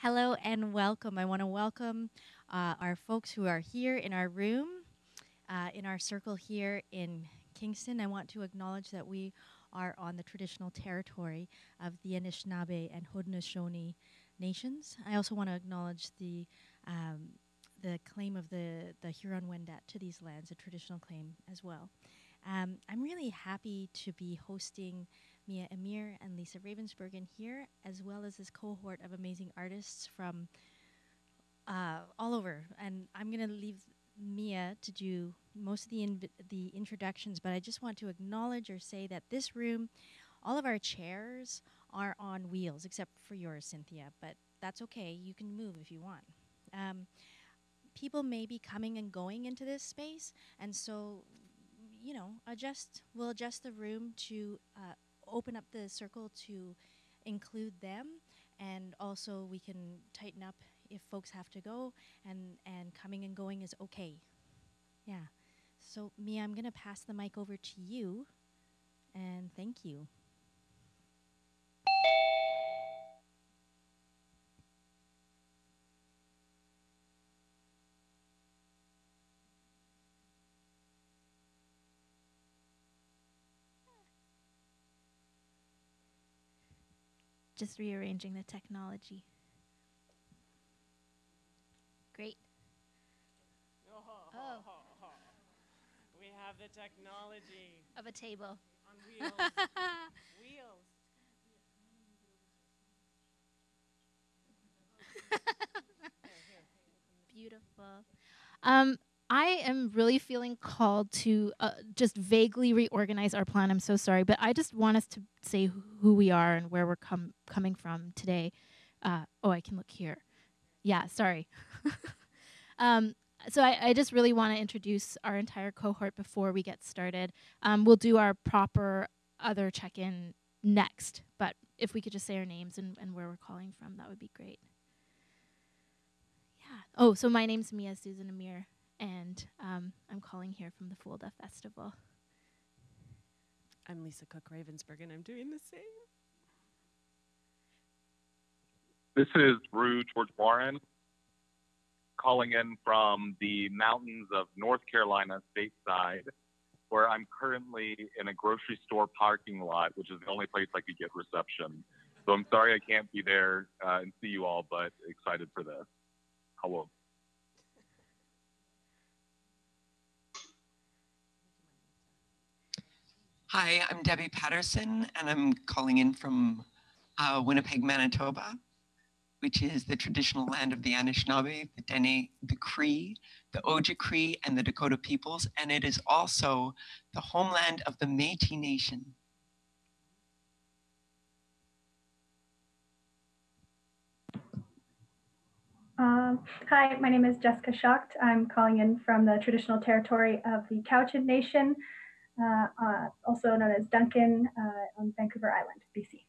Hello and welcome. I want to welcome uh, our folks who are here in our room, uh, in our circle here in Kingston. I want to acknowledge that we are on the traditional territory of the Anishinaabe and Haudenosaunee nations. I also want to acknowledge the um, the claim of the, the Huron-Wendat to these lands, a traditional claim as well. Um, I'm really happy to be hosting Mia Amir and Lisa Ravensbergen here, as well as this cohort of amazing artists from uh, all over. And I'm going to leave Mia to do most of the the introductions, but I just want to acknowledge or say that this room, all of our chairs are on wheels, except for yours, Cynthia. But that's okay. You can move if you want. Um, people may be coming and going into this space, and so you know, adjust. We'll adjust the room to uh, open up the circle to include them and also we can tighten up if folks have to go and and coming and going is okay. Yeah. So mia i'm going to pass the mic over to you and thank you just rearranging the technology. Great. Oh. We have the technology Of a table. on wheels. wheels. Beautiful. Um, I am really feeling called to uh, just vaguely reorganize our plan. I'm so sorry, but I just want us to say who we are and where we're com- coming from today. Uh, oh, I can look here. Yeah, sorry. um, so I, I just really want to introduce our entire cohort before we get started. Um, we'll do our proper other check-in next, but if we could just say our names and, and where we're calling from, that would be great. Yeah. Oh, so my name's Mia Susan Amir and um, I'm calling here from the FOLDA Festival. I'm Lisa Cook Ravensbergen, and I'm doing the same. This is Rue George Warren calling in from the mountains of North Carolina stateside, where I'm currently in a grocery store parking lot, which is the only place I could get reception. So I'm sorry I can't be there uh, and see you all, but excited for this. Hello. Hi, I'm Debbie Patterson, and I'm calling in from uh, Winnipeg, Manitoba, which is the traditional land of the Anishinaabe, the Dene, the Cree, the Ojibwe, and the Dakota peoples, and it is also the homeland of the Métis Nation. Um, hi, my name is Jessica Schacht. I'm calling in from the traditional territory of the Cowichan Nation, uh, uh, also known as Duncan uh, on Vancouver Island, BC.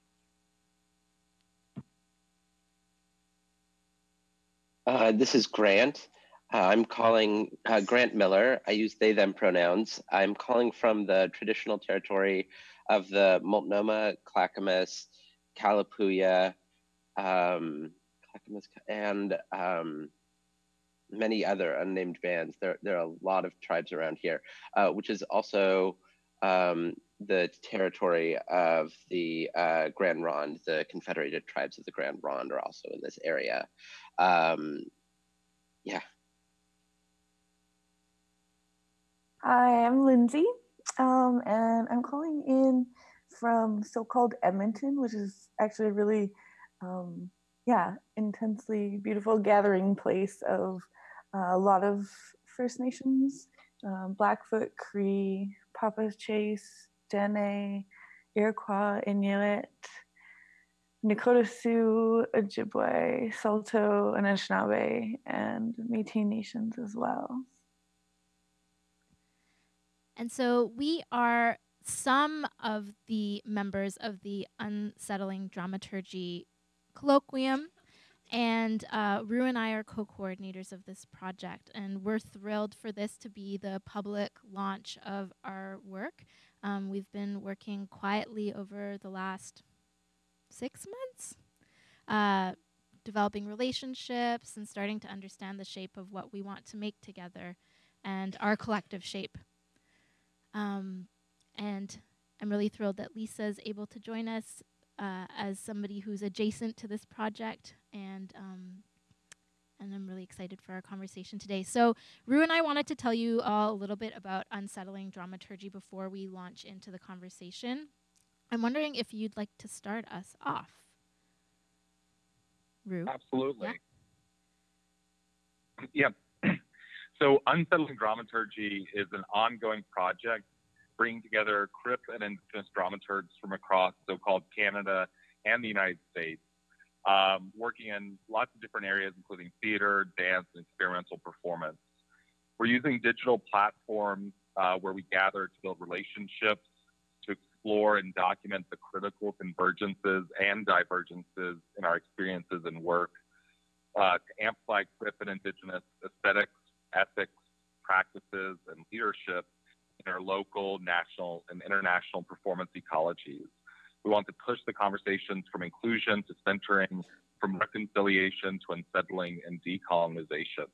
Uh, this is Grant. Uh, I'm calling uh, Grant Miller. I use they, them pronouns. I'm calling from the traditional territory of the Multnomah, Clackamas, Kalapuya, um, Clackamas, and um, many other unnamed bands. There, there are a lot of tribes around here, uh, which is also um, the territory of the uh, Grand Ronde. The Confederated Tribes of the Grand Ronde are also in this area. Um, yeah. Hi, I'm Lindsay, um, and I'm calling in from so-called Edmonton, which is actually a really, um, yeah, intensely beautiful gathering place of uh, a lot of First Nations, um, Blackfoot, Cree, Papaschase, Dene, Iroquois, Inuit, Nakota Sioux, Ojibwe, Saulteaux, Anishinaabe, and Métis nations as well. And so we are some of the members of the Unsettling Dramaturgy Colloquium. And uh, Rue and I are co coordinators of this project. And we're thrilled for this to be the public launch of our work. Um, we've been working quietly over the last six months, uh, developing relationships and starting to understand the shape of what we want to make together and our collective shape. Um, and I'm really thrilled that Lisa is able to join us uh, as somebody who's adjacent to this project and um, and I'm really excited for our conversation today. So, Rue and I wanted to tell you all a little bit about unsettling dramaturgy before we launch into the conversation. I'm wondering if you'd like to start us off. Rue? Absolutely. Yeah. so, Unsettling Dramaturgy is an ongoing project bringing together Crip and Indigenous dramaturgs from across so called Canada and the United States um, working in lots of different areas, including theater, dance, and experimental performance. We're using digital platforms uh, where we gather to build relationships, to explore and document the critical convergences and divergences in our experiences and work, uh, to amplify Crip and Indigenous aesthetics, ethics, practices, and leadership in our local, national, and international performance ecologies. We want to push the conversations from inclusion to centering, from reconciliation to unsettling and decolonization.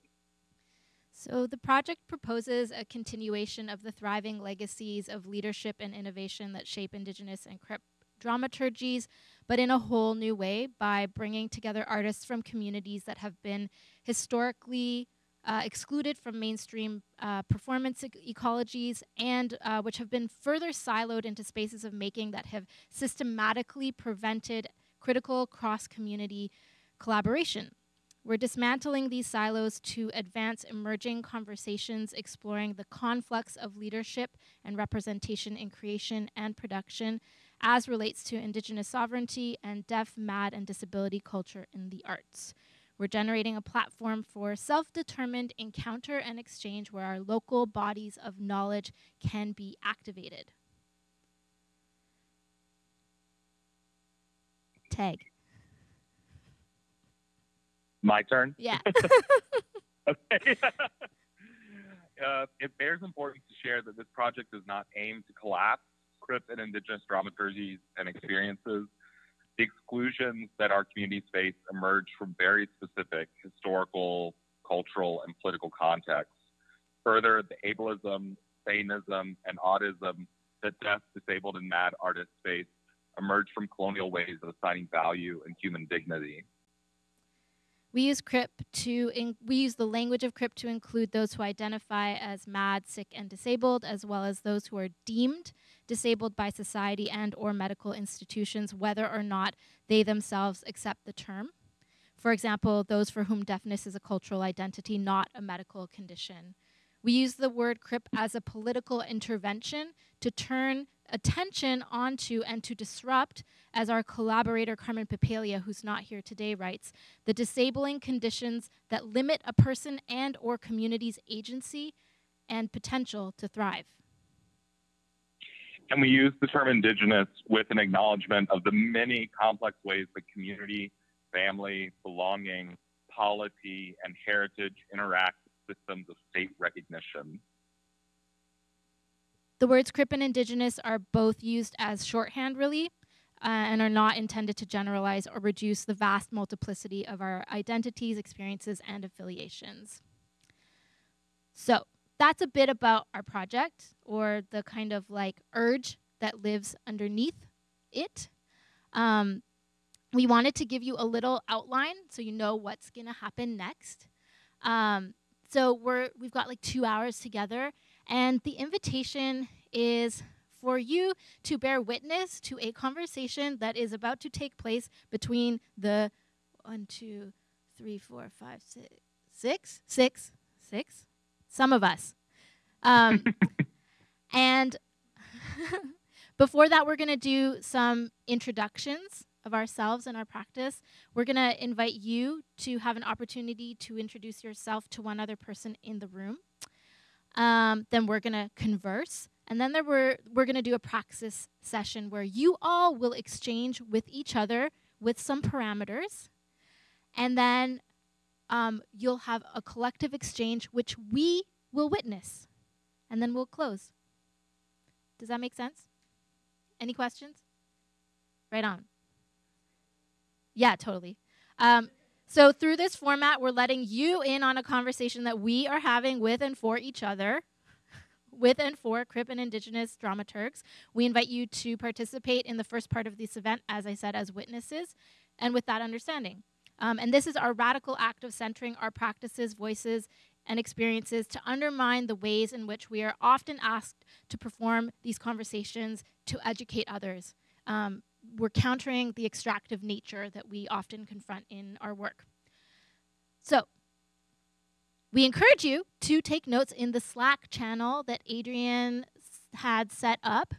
So, the project proposes a continuation of the thriving legacies of leadership and innovation that shape Indigenous and Crip dramaturgies, but in a whole new way by bringing together artists from communities that have been historically uh, excluded from mainstream uh, performance e- ecologies and uh, which have been further siloed into spaces of making that have systematically prevented critical cross community collaboration. We're dismantling these silos to advance emerging conversations exploring the conflux of leadership and representation in creation and production as relates to Indigenous sovereignty and deaf, mad, and disability culture in the arts. We're generating a platform for self determined encounter and exchange where our local bodies of knowledge can be activated. Tag. My turn? Yeah. okay. uh, it bears importance to share that this project does not aim to collapse Crip and Indigenous dramaturgies and experiences the exclusions that our communities face emerge from very specific historical, cultural, and political contexts. Further, the ableism, sanism, and audism that deaf, disabled, and mad artists face emerge from colonial ways of assigning value and human dignity. We use CRIP to in, we use the language of CRIP to include those who identify as mad, sick, and disabled, as well as those who are deemed disabled by society and or medical institutions, whether or not they themselves accept the term. For example, those for whom deafness is a cultural identity, not a medical condition. We use the word CRIP as a political intervention to turn attention onto and to disrupt, as our collaborator Carmen Papalia, who's not here today, writes, the disabling conditions that limit a person and or community's agency and potential to thrive. And we use the term indigenous with an acknowledgement of the many complex ways that community, family, belonging, polity, and heritage interact with systems of state recognition. The words Crip and Indigenous are both used as shorthand, really, uh, and are not intended to generalize or reduce the vast multiplicity of our identities, experiences, and affiliations. So, that's a bit about our project or the kind of like urge that lives underneath it. Um, we wanted to give you a little outline so you know what's going to happen next. Um, so we're we've got like two hours together, and the invitation is for you to bear witness to a conversation that is about to take place between the one, two, three, four, five, six, six, six, six, some of us. Um, and before that, we're going to do some introductions of ourselves and our practice. We're going to invite you to have an opportunity to introduce yourself to one other person in the room. Um, then we're going to converse. And then there we're, we're going to do a praxis session where you all will exchange with each other with some parameters. And then um, you'll have a collective exchange, which we will witness. And then we'll close. Does that make sense? Any questions? Right on. Yeah, totally. Um, So, through this format, we're letting you in on a conversation that we are having with and for each other, with and for Crip and Indigenous dramaturgs. We invite you to participate in the first part of this event, as I said, as witnesses, and with that understanding. Um, and this is our radical act of centering our practices, voices, and experiences to undermine the ways in which we are often asked to perform these conversations to educate others. Um, we're countering the extractive nature that we often confront in our work. So, we encourage you to take notes in the Slack channel that Adrian had set up.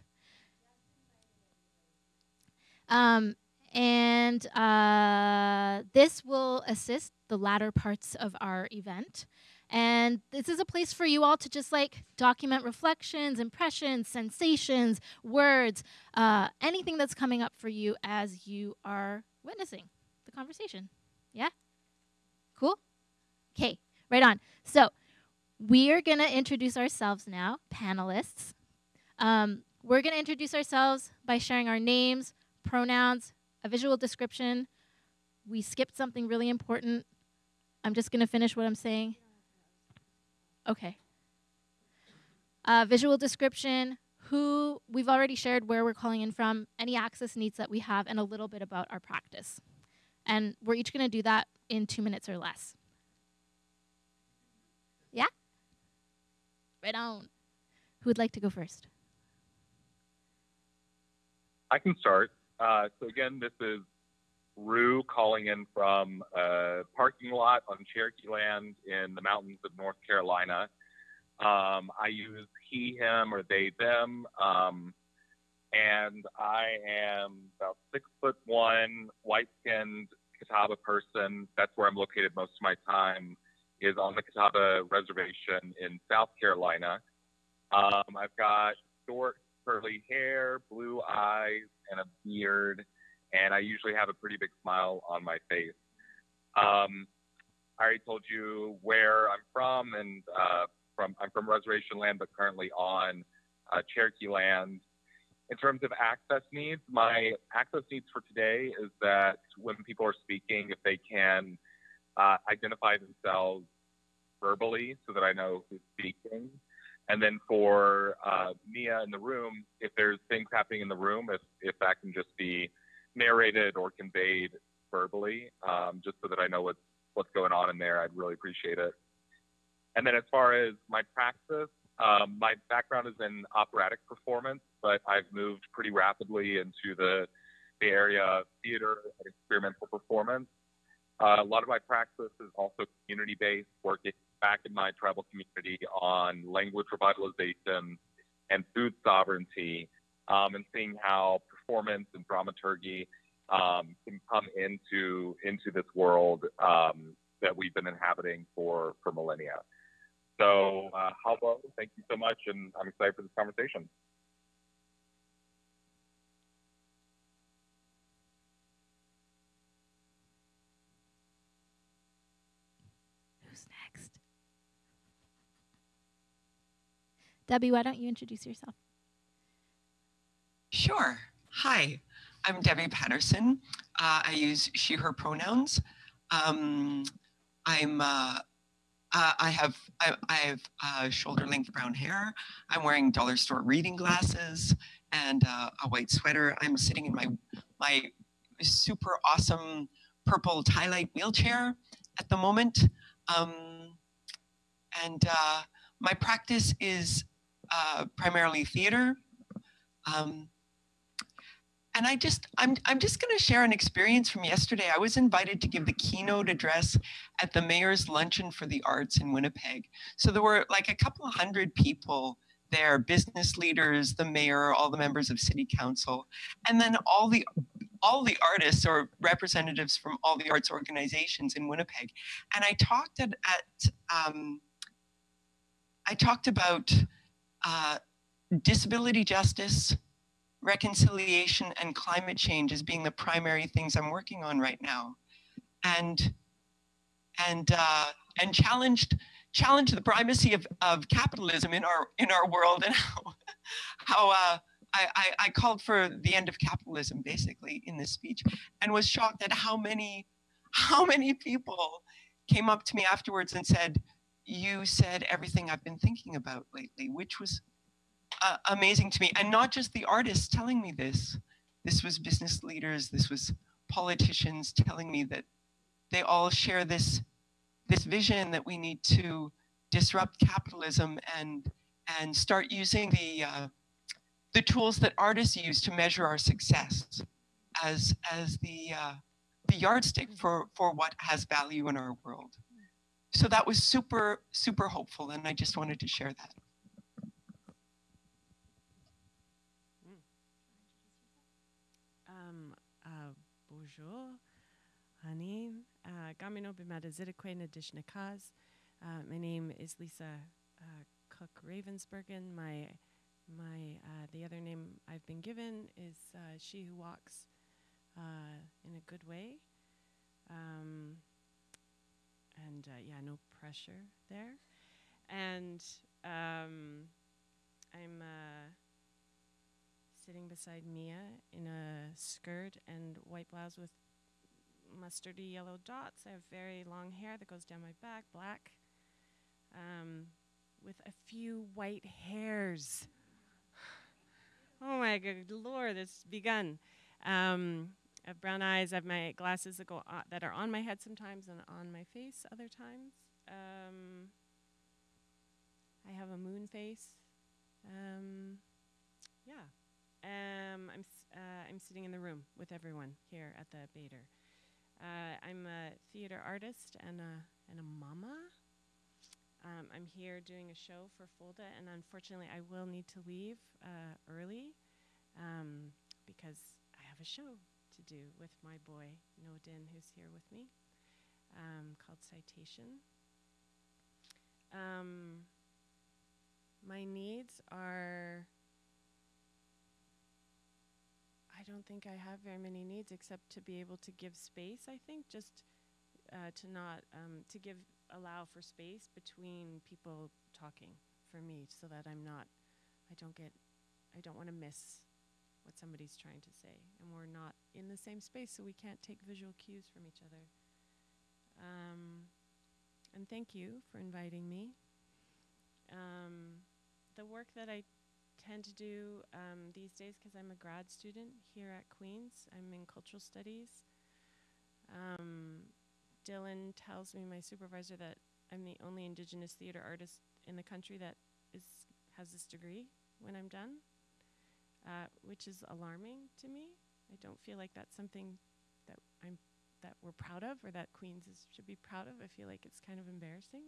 Um, and uh, this will assist the latter parts of our event. And this is a place for you all to just like document reflections, impressions, sensations, words, uh, anything that's coming up for you as you are witnessing the conversation. Yeah? Cool? Okay, right on. So we are going to introduce ourselves now, panelists. Um, we're going to introduce ourselves by sharing our names, pronouns, a visual description. We skipped something really important. I'm just going to finish what I'm saying. Okay. Uh, visual description, who we've already shared where we're calling in from, any access needs that we have, and a little bit about our practice. And we're each going to do that in two minutes or less. Yeah? Right on. Who would like to go first? I can start. Uh, so again, this is Rue calling in from a parking lot on Cherokee land in the mountains of North Carolina. Um, I use he, him, or they, them. Um, and I am about six foot one, white skinned Catawba person. That's where I'm located most of my time, is on the Catawba Reservation in South Carolina. Um, I've got short, curly hair, blue eyes, and a beard and I usually have a pretty big smile on my face. Um, I already told you where I'm from, and uh, from I'm from reservation land, but currently on uh, Cherokee land. In terms of access needs, my access needs for today is that when people are speaking, if they can uh, identify themselves verbally so that I know who's speaking. And then for uh, Mia in the room, if there's things happening in the room, if, if that can just be narrated or conveyed verbally, um, just so that I know what's what's going on in there. I'd really appreciate it. And then as far as my practice, um, my background is in operatic performance, but I've moved pretty rapidly into the the area of theater and experimental performance. Uh, a lot of my practice is also community-based, working back in my tribal community on language revitalization and food sovereignty, um, and seeing how performance and dramaturgy um, can come into into this world um, that we've been inhabiting for for millennia. So, uh, Halbo, thank you so much, and I'm excited for this conversation. Who's next? Debbie, why don't you introduce yourself? Sure. Hi, I'm Debbie Patterson. Uh, I use she, her pronouns. Um, I'm, uh, uh, I have, I, I have uh, shoulder length brown hair. I'm wearing dollar store reading glasses and uh, a white sweater. I'm sitting in my, my super awesome purple TiLite wheelchair at the moment. Um, and uh, my practice is primarily theater. Um, and I just, I'm, I'm just going to share an experience from yesterday. I was invited to give the keynote address at the Mayor's Luncheon for the Arts in Winnipeg. So there were like a couple hundred people there, business leaders, the mayor, all the members of city council, and then all the all the artists or representatives from all the arts organizations in Winnipeg. And I talked at, at um, I talked about uh, disability justice, reconciliation and climate change as being the primary things I'm working on right now. And, and, uh, and challenged, challenged the primacy of, of capitalism in our, in our world and how, how uh, I, I, I called for the end of capitalism basically in this speech and was shocked at how many how many people came up to me afterwards and said, You said everything I've been thinking about lately, which was uh, amazing to me. And not just the artists telling me this, this was business leaders, this was politicians telling me that they all share this, this vision that we need to disrupt capitalism and, and start using the, uh, the tools that artists use to measure our success as, as the, uh, the yardstick for, for what has value in our world. So that was super, super hopeful, and I just wanted to share that. Um, uh, bonjour, Hanin. Uh, Gamino bimada zidakwe nadishnakaz. Uh, my name is Lisa uh, Cook Ravensbergen. My my uh, the other name I've been given is uh, she who walks in a good way. Um, and uh, yeah, no pressure there. And um, I'm uh, sitting beside Mia in a skirt and white blouse with mustardy yellow dots. I have very long hair that goes down my back, black, um, with a few white hairs. oh my good lord, it's begun. Um, I have brown eyes. I have my glasses that go on, that are on my head sometimes and on my face other times. Um, I have a moon face. Um, yeah. Um, I'm uh, I'm sitting in the room with everyone here at the Bader. Uh, I'm a theater artist and a and a mama. Um, I'm here doing a show for FOLDA, and unfortunately, I will need to leave uh, early um, because I have a show to do with my boy Nodin, who's here with me, um, called Citation. Um, my needs are. I don't think I have very many needs except to be able to give space. I think just uh, to not um, to give allow for space between people talking for me, so that I'm not. I don't get. I don't want to miss what somebody's trying to say, and we're not in the same space, so we can't take visual cues from each other. Um, and thank you for inviting me. Um, the work that I tend to do um, these days, because I'm a grad student here at Queen's, I'm in cultural studies. Um, Dylan tells me, my supervisor, that I'm the only Indigenous theater artist in the country that is has this degree when I'm done uh, which is alarming to me. I don't feel like that's something that I'm that we're proud of or that Queens is, should be proud of. I feel like it's kind of embarrassing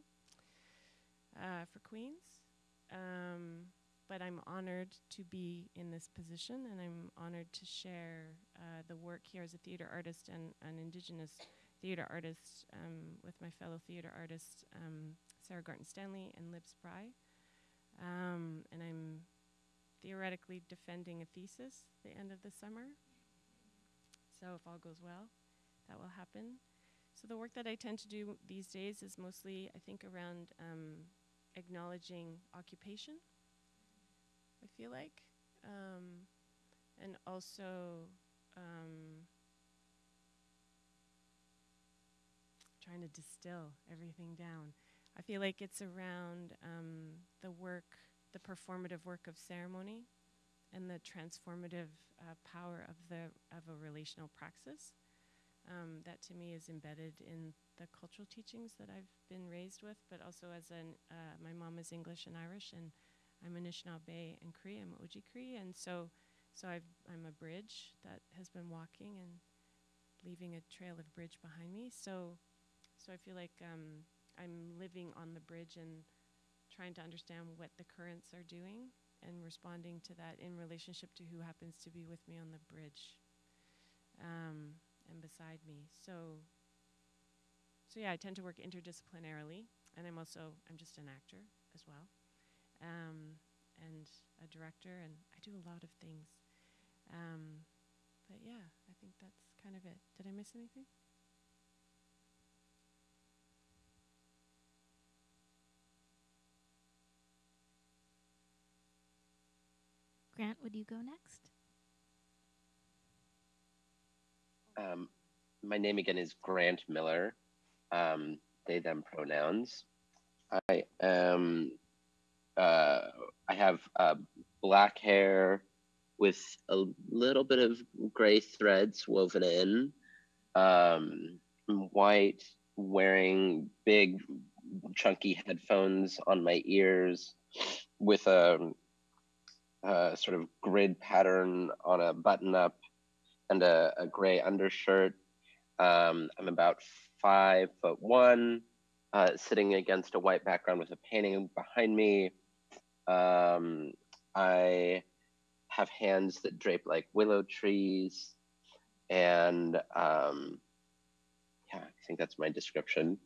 uh, for Queens. Um, but I'm honored to be in this position, and I'm honored to share uh, the work here as a theater artist and an Indigenous theater artist um, with my fellow theater artists um, Sarah Garton Stanley and Lib Spry. Um, and I'm theoretically defending a thesis at the end of the summer. So if all goes well, that will happen. So the work that I tend to do these days is mostly, I think, around um, acknowledging occupation. I feel like, um, and also um, trying to distill everything down. I feel like it's around um, the work the performative work of ceremony and the transformative uh, power of the of a relational praxis. Um, that to me is embedded in the cultural teachings that I've been raised with, but also as an uh, my mom is English and Irish, and I'm Anishinaabe and Cree. I'm Oji Cree, and so so I've, I'm a bridge that has been walking and leaving a trail of bridge behind me. So so I feel like um, I'm living on the bridge and trying to understand what the currents are doing and responding to that in relationship to who happens to be with me on the bridge um, and beside me. So, so yeah, I tend to work interdisciplinarily, and I'm also I'm just an actor as well, um, and a director, and I do a lot of things. Um, but yeah, I think that's kind of it. Did I miss anything? Grant, would you go next? Um, my name again is Grant Miller. Um, they them pronouns. I am. Uh, I have uh, black hair with a little bit of gray threads woven in. Um, white, wearing big, chunky headphones on my ears, with a, sort of grid pattern on a button up and a, a gray undershirt. Um, I'm about five foot one, uh, sitting against a white background with a painting behind me. Um, I have hands that drape like willow trees, and um, yeah, I think that's my description.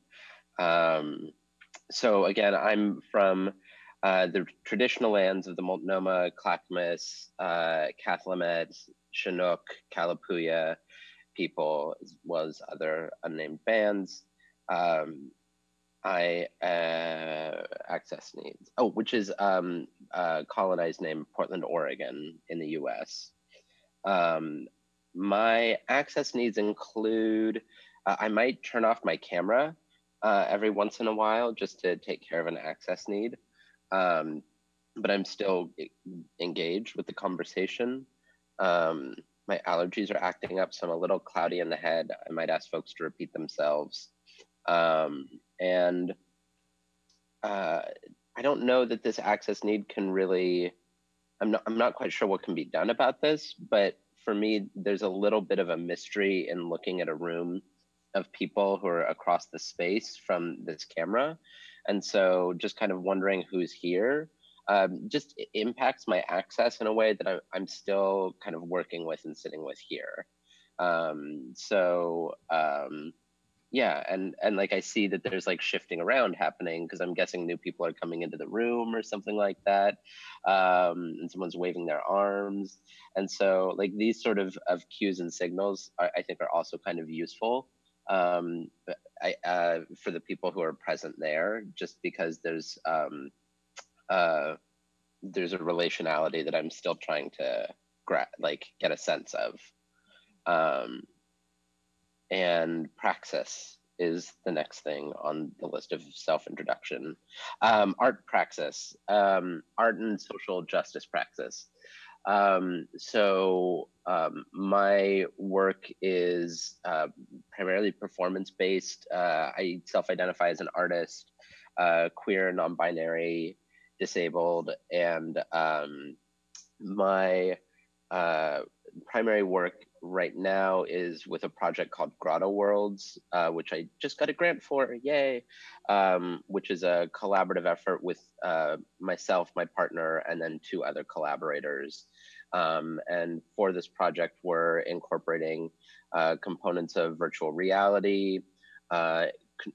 Um, so again, I'm from uh, the traditional lands of the Multnomah, Clackamas, uh, Cathlamet, Chinook, Kalapuya people, as well as other unnamed bands. Um, I uh, access needs. Oh, which is um, uh, colonized name Portland, Oregon, in the U.S. Um, my access needs include uh, I might turn off my camera uh, every once in a while just to take care of an access need, um, but I'm still engaged with the conversation. Um, my allergies are acting up, so I'm a little cloudy in the head. I might ask folks to repeat themselves. Um, and uh, I don't know that this access need can really. I'm not. I'm not quite sure what can be done about this, but for me, there's a little bit of a mystery in looking at a room of people who are across the space from this camera, and so just kind of wondering who's here um, just impacts my access in a way that I'm, I'm still kind of working with and sitting with here. Um, so um, yeah, and and like I see that there's like shifting around happening because I'm guessing new people are coming into the room or something like that, um, and someone's waving their arms, and so like these sort of of cues and signals are, I think are also kind of useful. Um, I, uh, for the people who are present there, just because there's um, uh, there's a relationality that I'm still trying to gra- like get a sense of. Um, and praxis is the next thing on the list of self introduction. Um, art praxis, um, art and social justice praxis. Um, so um, my work is uh, primarily performance based. Uh, I self identify as an artist, uh, queer, non binary, disabled, and um, my uh, primary work right now is with a project called Grotto Worlds, uh, which I just got a grant for, yay! Um, which is a collaborative effort with uh, myself, my partner, and then two other collaborators. Um, and for this project, we're incorporating uh, components of virtual reality, uh,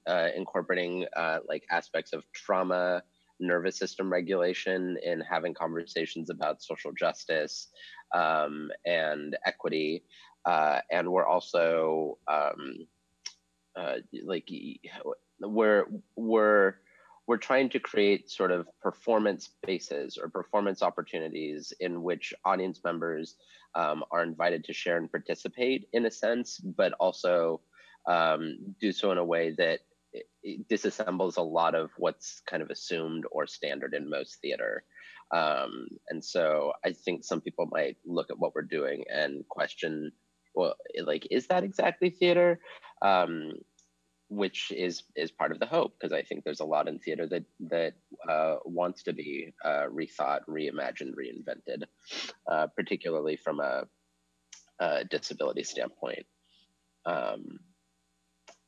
uh, incorporating uh, like aspects of trauma nervous system regulation in having conversations about social justice um, and equity. Uh, and we're also um, uh, like we're we're we're trying to create sort of performance spaces or performance opportunities in which audience members um, are invited to share and participate in a sense, but also um, do so in a way that disassembles a lot of what's kind of assumed or standard in most theater. Um, and so I think some people might look at what we're doing and question, well, like, is that exactly theater? Um, which is is part of the hope because I think there's a lot in theater that that uh, wants to be uh, rethought, reimagined, reinvented, uh, particularly from a, a disability standpoint. Um,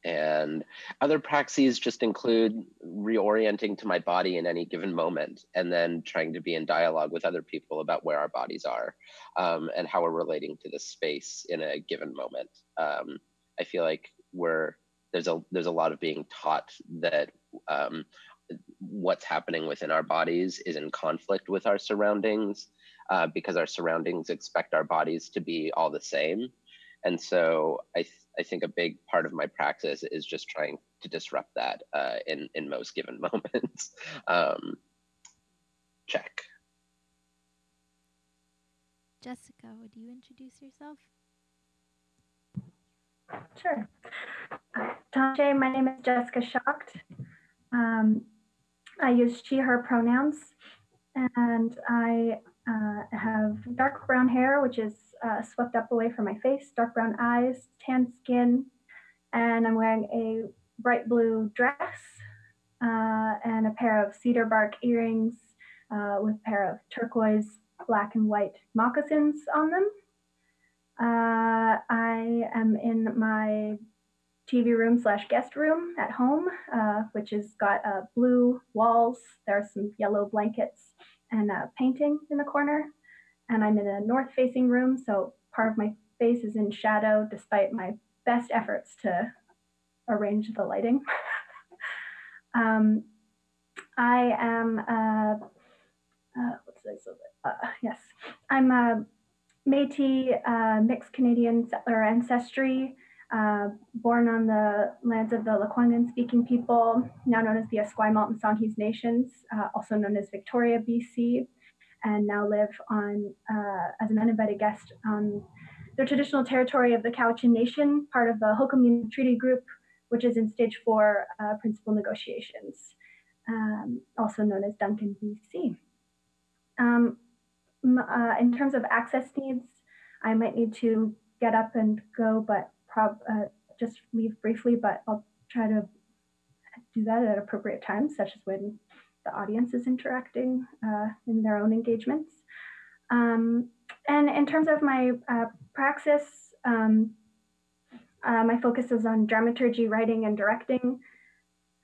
and other praxis just include reorienting to my body in any given moment and then trying to be in dialogue with other people about where our bodies are um, and how we're relating to this space in a given moment. Um, I feel like we're there's a there's a lot of being taught that um, what's happening within our bodies is in conflict with our surroundings uh, because our surroundings expect our bodies to be all the same and so I, I think a big part of my practice is just trying to disrupt that uh, in, in most given moments. um, check. Jessica, would you introduce yourself? Sure. Tanshe, my name is Jessica Schacht. Um, I use she, her pronouns, and I uh, have dark brown hair, which is uh, swept up away from my face, dark brown eyes, tan skin, and I'm wearing a bright blue dress uh, and a pair of cedar bark earrings uh, with a pair of turquoise, black, and white moccasins on them. Uh, I am in my TV room slash guest room at home, uh, which has got blue walls. There are some yellow blankets and a painting in the corner. And I'm in a north facing room, so part of my face is in shadow despite my best efforts to arrange the lighting. um, I am, uh, uh, what's this? Uh, yes, I'm a Métis uh, mixed Canadian settler ancestry, uh, born on the lands of the Lekwungen speaking people, now known as the Esquimalt and Songhees Nations, uh, also known as Victoria, BC, and now live on uh, as an uninvited guest on the traditional territory of the Cowichan Nation, part of the Hul'qumi'num Treaty Group, which is in stage four uh, principal negotiations, um, also known as Duncan, BC. Um, uh, in terms of access needs, I might need to get up and go, but prob uh, just leave briefly, but I'll try to do that at appropriate times, such as when the audience is interacting uh, in their own engagements. Um, and in terms of my uh, praxis, um, uh, my focus is on dramaturgy, writing, and directing.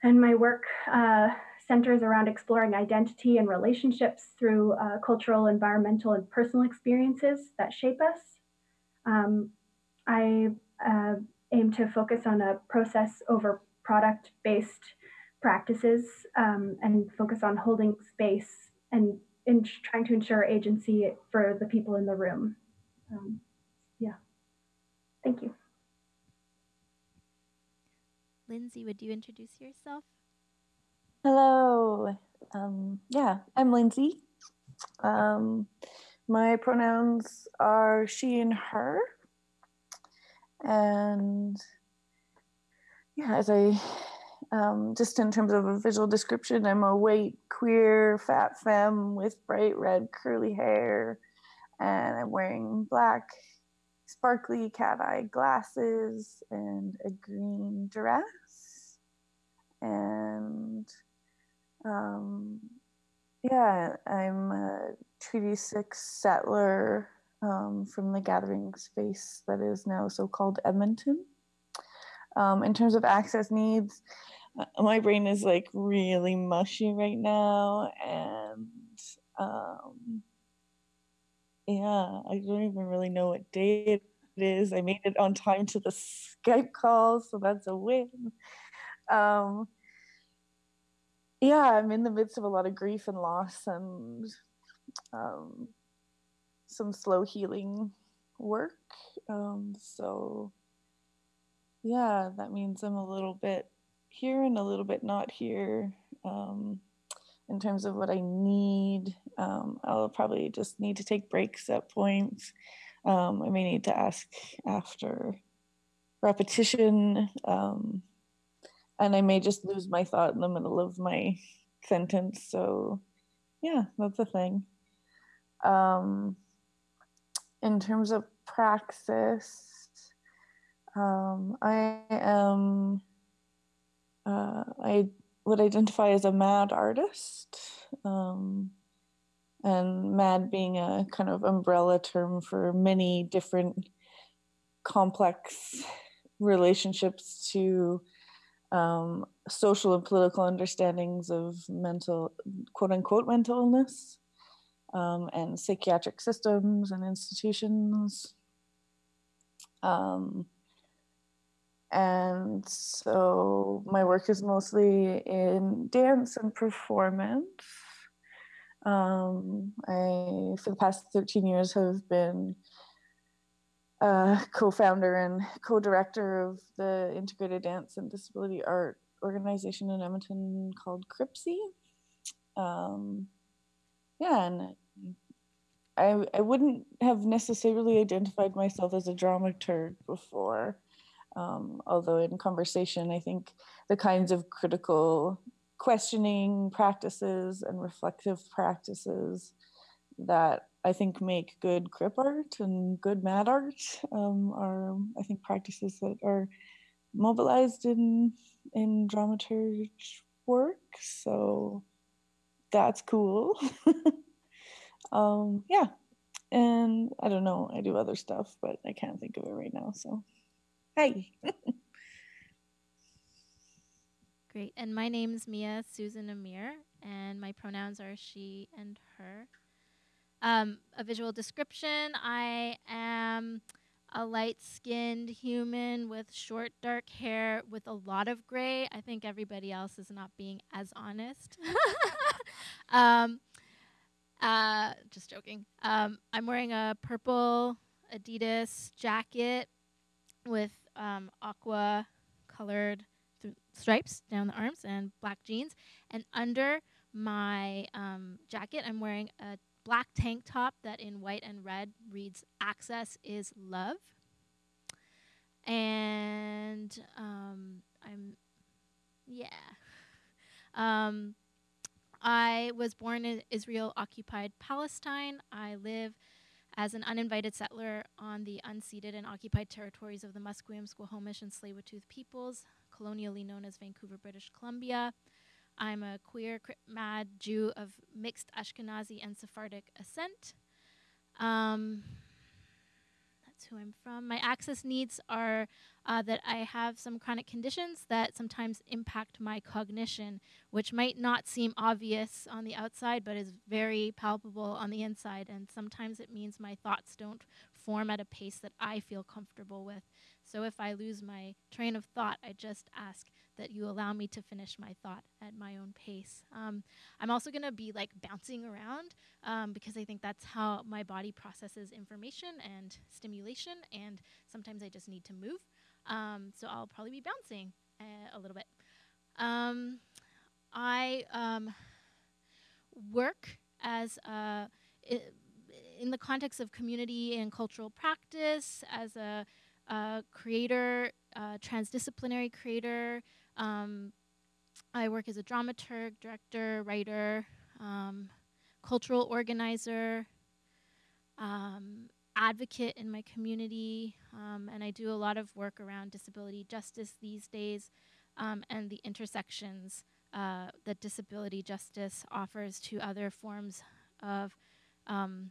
And my work uh, centers around exploring identity and relationships through uh, cultural, environmental, and personal experiences that shape us. Um, I uh, aim to focus on a process over product based practices um, and focus on holding space and in trying to ensure agency for the people in the room. Um, yeah, thank you. Lindsay, would you introduce yourself? Hello. Um, yeah, I'm Lindsay. Um, my pronouns are she and her. And yeah, as I um, just in terms of a visual description, I'm a white, queer, fat femme with bright red curly hair, and I'm wearing black, sparkly cat eye glasses and a green dress. And um, yeah, I'm a Treaty 6 settler um, from the gathering space that is now so called Edmonton. Um, in terms of access needs, uh, my brain is like really mushy right now. And um, yeah, I don't even really know what day it is. I made it on time to the Skype call, so that's a win. Um, yeah, I'm in the midst of a lot of grief and loss and um, some slow healing work. Um, so, yeah, that means I'm a little bit here and a little bit not here um, in terms of what I need. Um, I'll probably just need to take breaks at points. Um, I may need to ask after repetition. Um, and I may just lose my thought in the middle of my sentence. So, yeah, that's a thing. Um, in terms of praxis, um, I am, uh, I would identify as a mad artist. Um, and mad being a kind of umbrella term for many different complex relationships to um, social and political understandings of mental, quote unquote, mental illness um, and psychiatric systems and institutions. Um, and so my work is mostly in dance and performance. Um, I, for the past 13 years, have been uh, co-founder and co-director of the integrated dance and disability art organization in Edmonton called CRIPSiE. Um, yeah, and I, I wouldn't have necessarily identified myself as a dramaturg before. Um, although in conversation, I think the kinds of critical questioning practices and reflective practices that I think make good crip art and good mad art um, are, I think, practices that are mobilized in in dramaturge work. So that's cool. um, yeah, and I don't know, I do other stuff, but I can't think of it right now. So, hi. Great. And my name is Mia Susan Amir, and my pronouns are she and her. Um, a visual description I am a light skinned human with short, dark hair with a lot of gray. I think everybody else is not being as honest. um, uh, just joking. Um, I'm wearing a purple Adidas jacket with um, aqua colored stripes down the arms and black jeans. And under my um, jacket, I'm wearing a black tank top that in white and red reads Access is Love. And um, I'm, yeah. Um, I was born in Israel occupied Palestine. I live as an uninvited settler on the unceded and occupied territories of the Musqueam, Squamish, and Tsleil-Waututh peoples, colonially known as Vancouver, British Columbia. I'm a queer, mad Jew of mixed Ashkenazi and Sephardic ascent. Um, that's who I'm from. My access needs are uh, that I have some chronic conditions that sometimes impact my cognition, which might not seem obvious on the outside, but is very palpable on the inside. And sometimes it means my thoughts don't form at a pace that I feel comfortable with. So if I lose my train of thought, I just ask that you allow me to finish my thought at my own pace. Um, I'm also going to be like bouncing around um, because I think that's how my body processes information and stimulation, and sometimes I just need to move. Um, so I'll probably be bouncing uh, a little bit. Um, I um, work as a, in the context of community and cultural practice as a, creator, transdisciplinary creator. Um, I work as a dramaturg, director, writer, um, cultural organizer, um, advocate in my community, um, and I do a lot of work around disability justice these days um, and the intersections uh, that disability justice offers to other forms of um,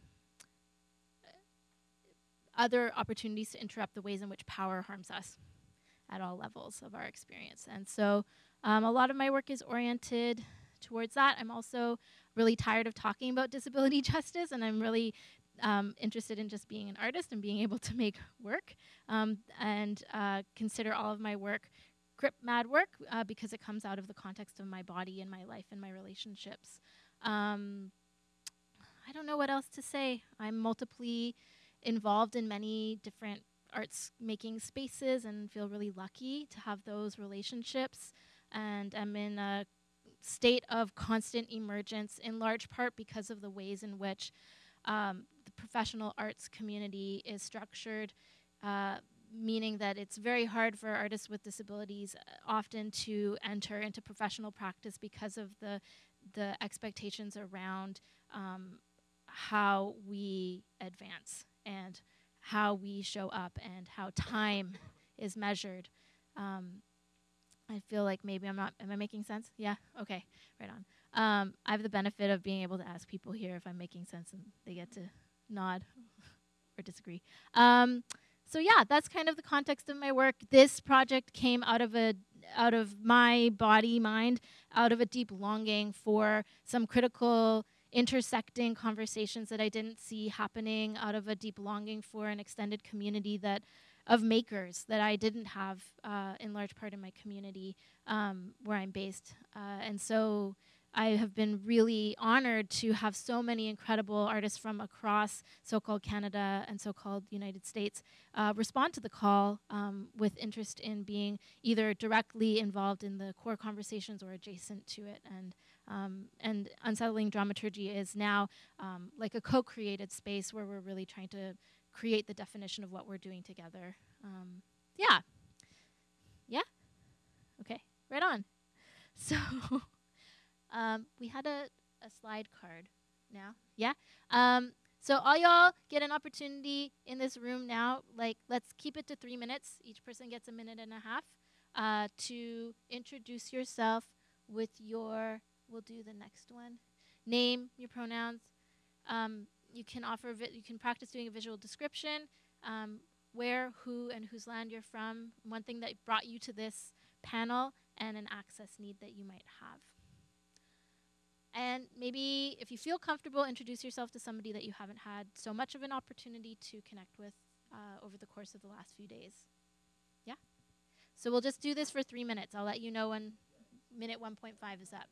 other opportunities to interrupt the ways in which power harms us at all levels of our experience. And so um, a lot of my work is oriented towards that. I'm also really tired of talking about disability justice, and I'm really um, interested in just being an artist and being able to make work um, and uh, consider all of my work crip mad work uh, because it comes out of the context of my body and my life and my relationships. Um, I don't know what else to say. I'm multiply involved in many different arts making spaces and feel really lucky to have those relationships. And I'm in a state of constant emergence in large part because of the ways in which um, the professional arts community is structured, uh, meaning that it's very hard for artists with disabilities uh, often to enter into professional practice because of the the expectations around um, how we advance and how we show up and how time is measured. Um, I feel like maybe I'm not. Am I making sense? Yeah. Okay. Right on. Um, I have the benefit of being able to ask people here if I'm making sense, and they get to nod or disagree. Um, so yeah, that's kind of the context of my work. This project came out of a out of my body mind, out of a deep longing for some critical intersecting conversations that I didn't see happening, out of a deep longing for an extended community that of makers that I didn't have uh, in large part in my community um, where I'm based, uh, and so I have been really honored to have so many incredible artists from across so called Canada and so called United States uh, respond to the call um, with interest in being either directly involved in the core conversations or adjacent to it. And, um, and Unsettling Dramaturgy is now um, like a co created space where we're really trying to create the definition of what we're doing together. Um, yeah. Yeah? Okay, right on. So um, we had a, a slide card now. Yeah? Um, so all y'all get an opportunity in this room now. Like, let's keep it to three minutes. Each person gets a minute and a half uh, to introduce yourself with your, we'll do the next one, name, your pronouns. Um, you can offer, you can practice doing a visual description, um, where, who, and whose land you're from, one thing that brought you to this panel, and an access need that you might have. And maybe if you feel comfortable, introduce yourself to somebody that you haven't had so much of an opportunity to connect with uh, over the course of the last few days. Yeah? So we'll just do this for three minutes. I'll let you know when minute 1.5 is up.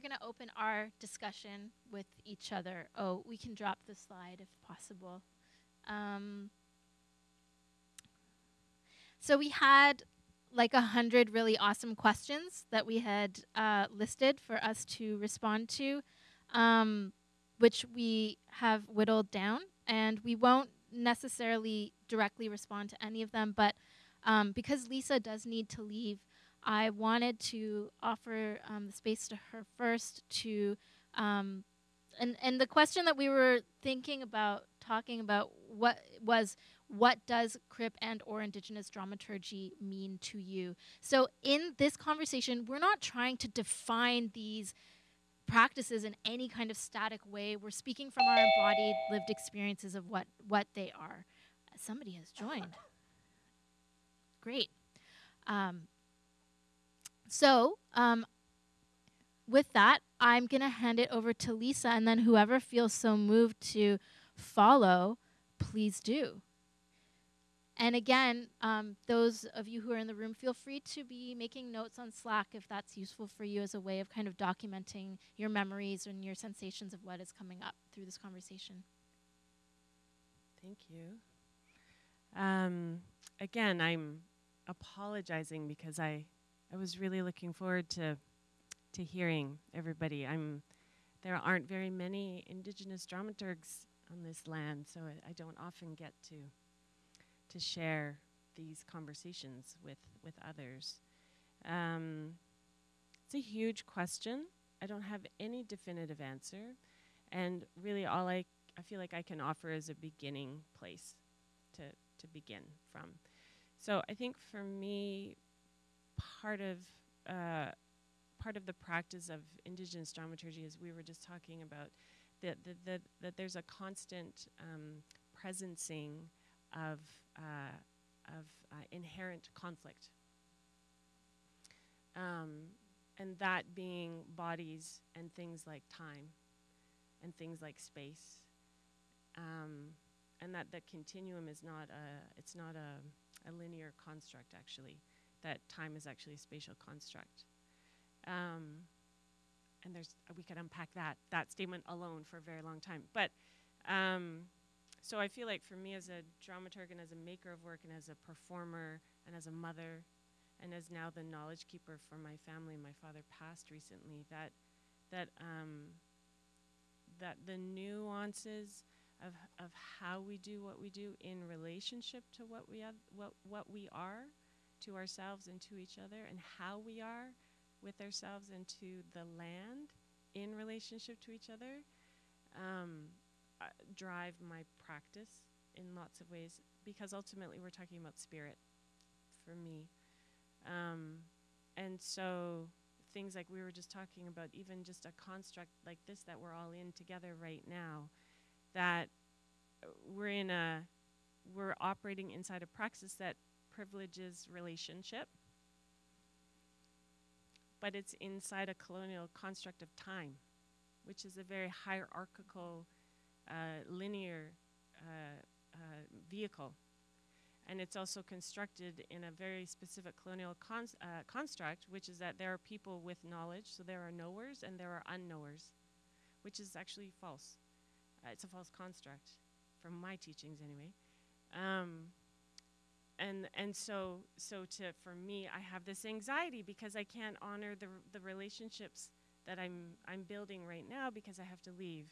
We're going to open our discussion with each other. Oh, we can drop the slide if possible. Um, so we had like a hundred really awesome questions that we had uh, listed for us to respond to, um, which we have whittled down, and we won't necessarily directly respond to any of them, but um, because Lisa does need to leave, I wanted to offer um, the space to her first to, um, and and the question that we were thinking about talking about what was what does crip and or indigenous dramaturgy mean to you? So in this conversation we're not trying to define these practices in any kind of static way. We're speaking from our embodied lived experiences of what what they are. Somebody has joined. Great. Um, so um, with that i'm going to hand it over to lisa and then whoever feels so moved to follow please do and again, um, those of you who are in the room, feel free to be making notes on Slack if that's useful for you as a way of kind of documenting your memories and your sensations of what is coming up through this conversation. Thank you. Um, again, I'm apologizing because I, I was really looking forward to, to hearing everybody. I'm, there aren't very many Indigenous dramaturgs on this land, so I, I don't often get to to share these conversations with with others. Um, it's a huge question. I don't have any definitive answer, and really, all I I feel like I can offer is a beginning place to to begin from. So I think for me, part of uh, part of the practice of indigenous dramaturgy, as we were just talking about, that that, that, that there's a constant um, presencing of, uh, of uh, inherent conflict. Um, and that being bodies and things like time and things like space. Um, and that the continuum is not a, it's not a, a linear construct actually, that time is actually a spatial construct. Um, and there's, we could unpack that, that statement alone for a very long time. But um, so I feel like for me as a dramaturg and as a maker of work and as a performer and as a mother and as now the knowledge keeper for my family, my father passed recently, that that um, that the nuances of of how we do what we do in relationship to what we have, what what we are to ourselves and to each other and how we are with ourselves and to the land in relationship to each other um, uh, drive my practice in lots of ways because ultimately we're talking about spirit for me. Um, and so things like we were just talking about, even just a construct like this that we're all in together right now, that we're in a, we're operating inside a praxis that privileges relationship, but it's inside a colonial construct of time, which is a very hierarchical uh, linear uh, uh, vehicle. And it's also constructed in a very specific colonial construct, which is that there are people with knowledge, so there are knowers and there are unknowers, which is actually false. it's a false construct, from my teachings anyway. Um, and and so so to for me I have this anxiety because I can't honor the the relationships that I'm I'm building right now because I have to leave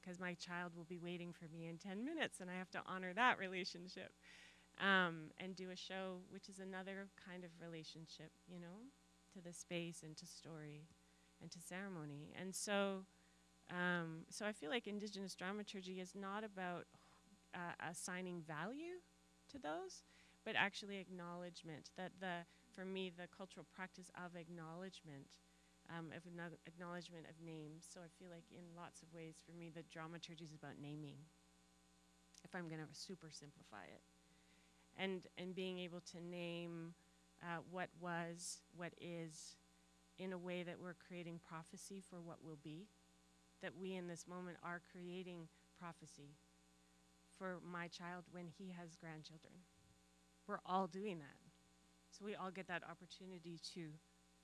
because my child will be waiting for me in 10 minutes and I have to honor that relationship. Um, and do a show, which is another kind of relationship, you know, to the space and to story and to ceremony. And so, um, so I feel like Indigenous dramaturgy is not about uh, assigning value to those, but actually acknowledgement. That the, for me, the cultural practice of acknowledgement um, of acknowledgement of names. So I feel like in lots of ways, for me, the dramaturgy is about naming. If I'm going to super simplify it, and and being able to name uh, what was, what is, in a way that we're creating prophecy for what will be. That we in this moment are creating prophecy for my child when he has grandchildren. We're all doing that. So we all get that opportunity to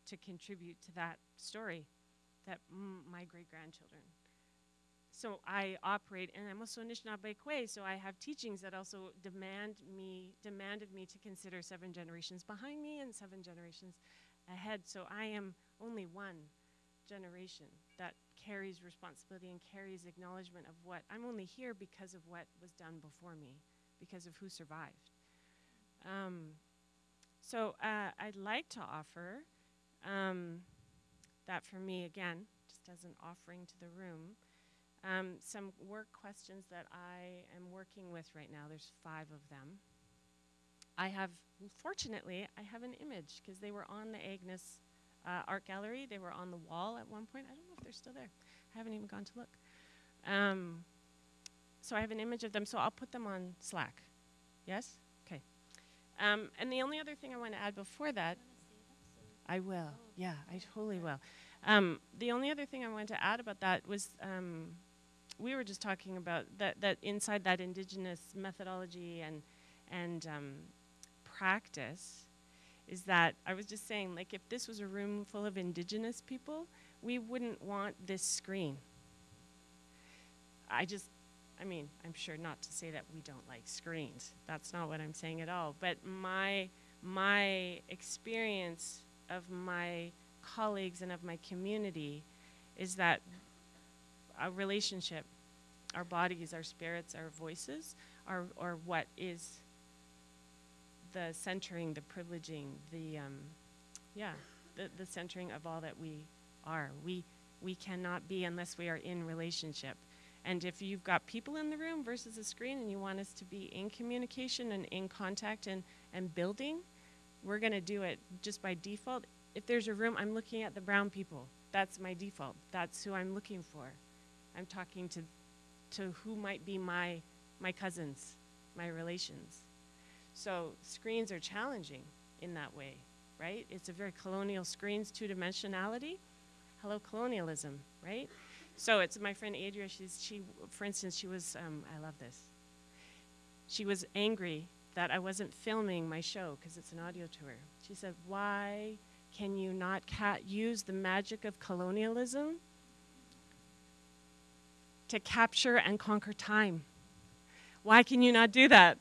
to contribute to that story that my great grandchildren. So I operate, and I'm also Anishinaabe Kwe, so I have teachings that also demand me, demanded me to consider seven generations behind me and seven generations ahead. So I am only one generation that carries responsibility and carries acknowledgement of what I'm only here because of what was done before me, because of who survived. Um, so uh, I'd like to offer um, that for me, again, just as an offering to the room. Um, some work questions that I am working with right now. There's five of them. I have, fortunately, I have an image because they were on the Agnes uh, Art Gallery. They were on the wall at one point. I don't know if they're still there. I haven't even gone to look. Um, so I have an image of them. So I'll put them on Slack. Yes? Um, and the only other thing I want to add before that, I will. Yeah, I totally will. Um, the only other thing I wanted to add about that was um, we were just talking about that, that inside that indigenous methodology and, and um, practice is that I was just saying, like, if this was a room full of indigenous people, we wouldn't want this screen. I just, I mean, I'm sure not to say that we don't like screens. That's not what I'm saying at all. But my, my experience of my colleagues and of my community is that a relationship, our bodies, our spirits, our voices, are, are what is the centering, the privileging, the, um, yeah, the, the centering of all that we are. We, we cannot be unless we are in relationship. And if you've got people in the room versus a screen and you want us to be in communication and in contact and, and building, we're going to do it just by default. If there's a room, I'm looking at the brown people. That's my default. That's who I'm looking for. I'm talking to, to who might be my, my cousins, my relations. So screens are challenging in that way, right? It's a very colonial screens, two dimensionality. Hello, colonialism, right? So it's my friend Adria. She's she, for instance, she was. Um, I love this. She was angry that I wasn't filming my show because it's an audio tour. She said, "Why can you not use the magic of colonialism to capture and conquer time? Why can you not do that?"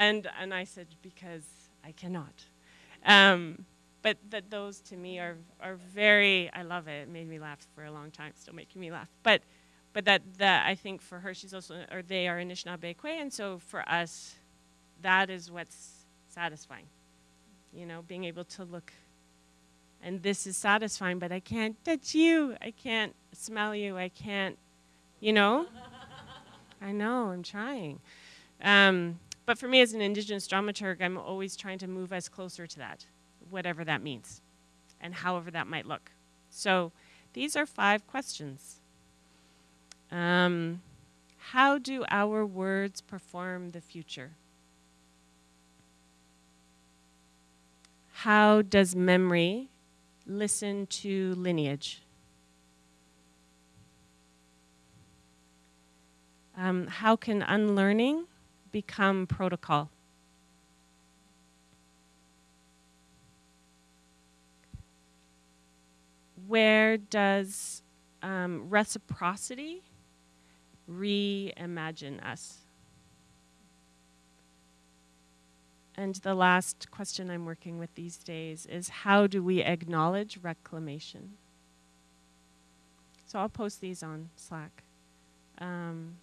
And, and I said, because I cannot. Um, but that those to me are, are very, I love it. It made me laugh for a long time, still making me laugh. But, but that, that I think for her, she's also, or they are Anishinaabe Kwe, and so for us, that is what's satisfying. You know, being able to look, and this is satisfying, but I can't touch you. I can't smell you. I can't, you know? I know, I'm trying. Um, but for me as an indigenous dramaturg, I'm always trying to move us closer to that, whatever that means, and however that might look. So these are five questions. Um, how do our words perform the future? How does memory listen to lineage? Um, how can unlearning become protocol. Where does um, reciprocity reimagine us? And the last question I'm working with these days is how do we acknowledge reclamation? So I'll post these on Slack. Um,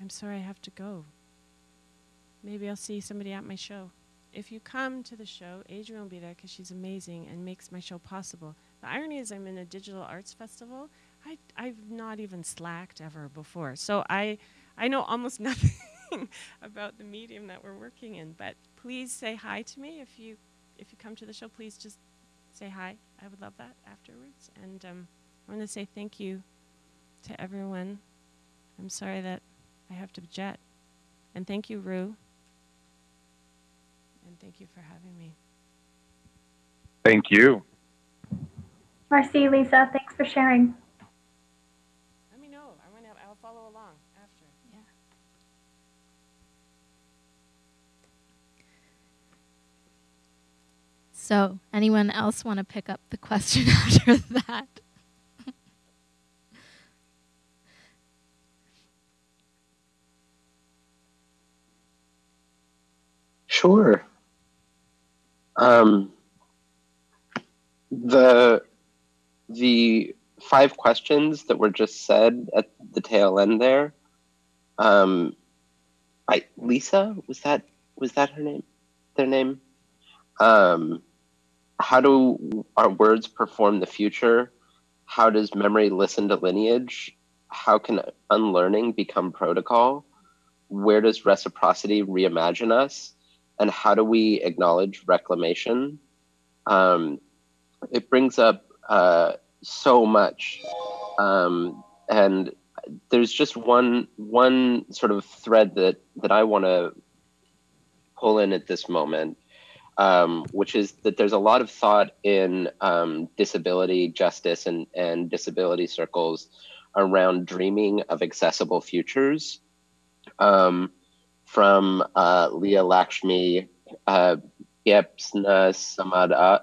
I'm sorry I have to go. Maybe I'll see somebody at my show. If you come to the show, Adrienne will be there because she's amazing and makes my show possible. The irony is, I'm in a digital arts festival. I, I've not even slacked ever before. So I, I know almost nothing about the medium that we're working in. But please say hi to me if you, if you come to the show. Please just say hi. I would love that afterwards. And um, I want to say thank you to everyone. I'm sorry that I have to jet. And thank you, Rue and thank you for having me. Thank you. Marcy, Lisa, thanks for sharing. Let me know. I'm gonna, I'll follow along after. Yeah. So, anyone else want to pick up the question after that? Sure. Um, the the five questions that were just said at the tail end there. Um, I Lisa was that was that her name? Their name. Um, how do our words perform the future? How does memory listen to lineage? How can unlearning become protocol? Where does reciprocity reimagine us? And how do we acknowledge reclamation? Um, it brings up uh, so much. Um, and there's just one one sort of thread that that I want to pull in at this moment, um, which is that there's a lot of thought in um, disability justice and and disability circles around dreaming of accessible futures. Um, from uh, Leah Lakshmi uh, Gyepsna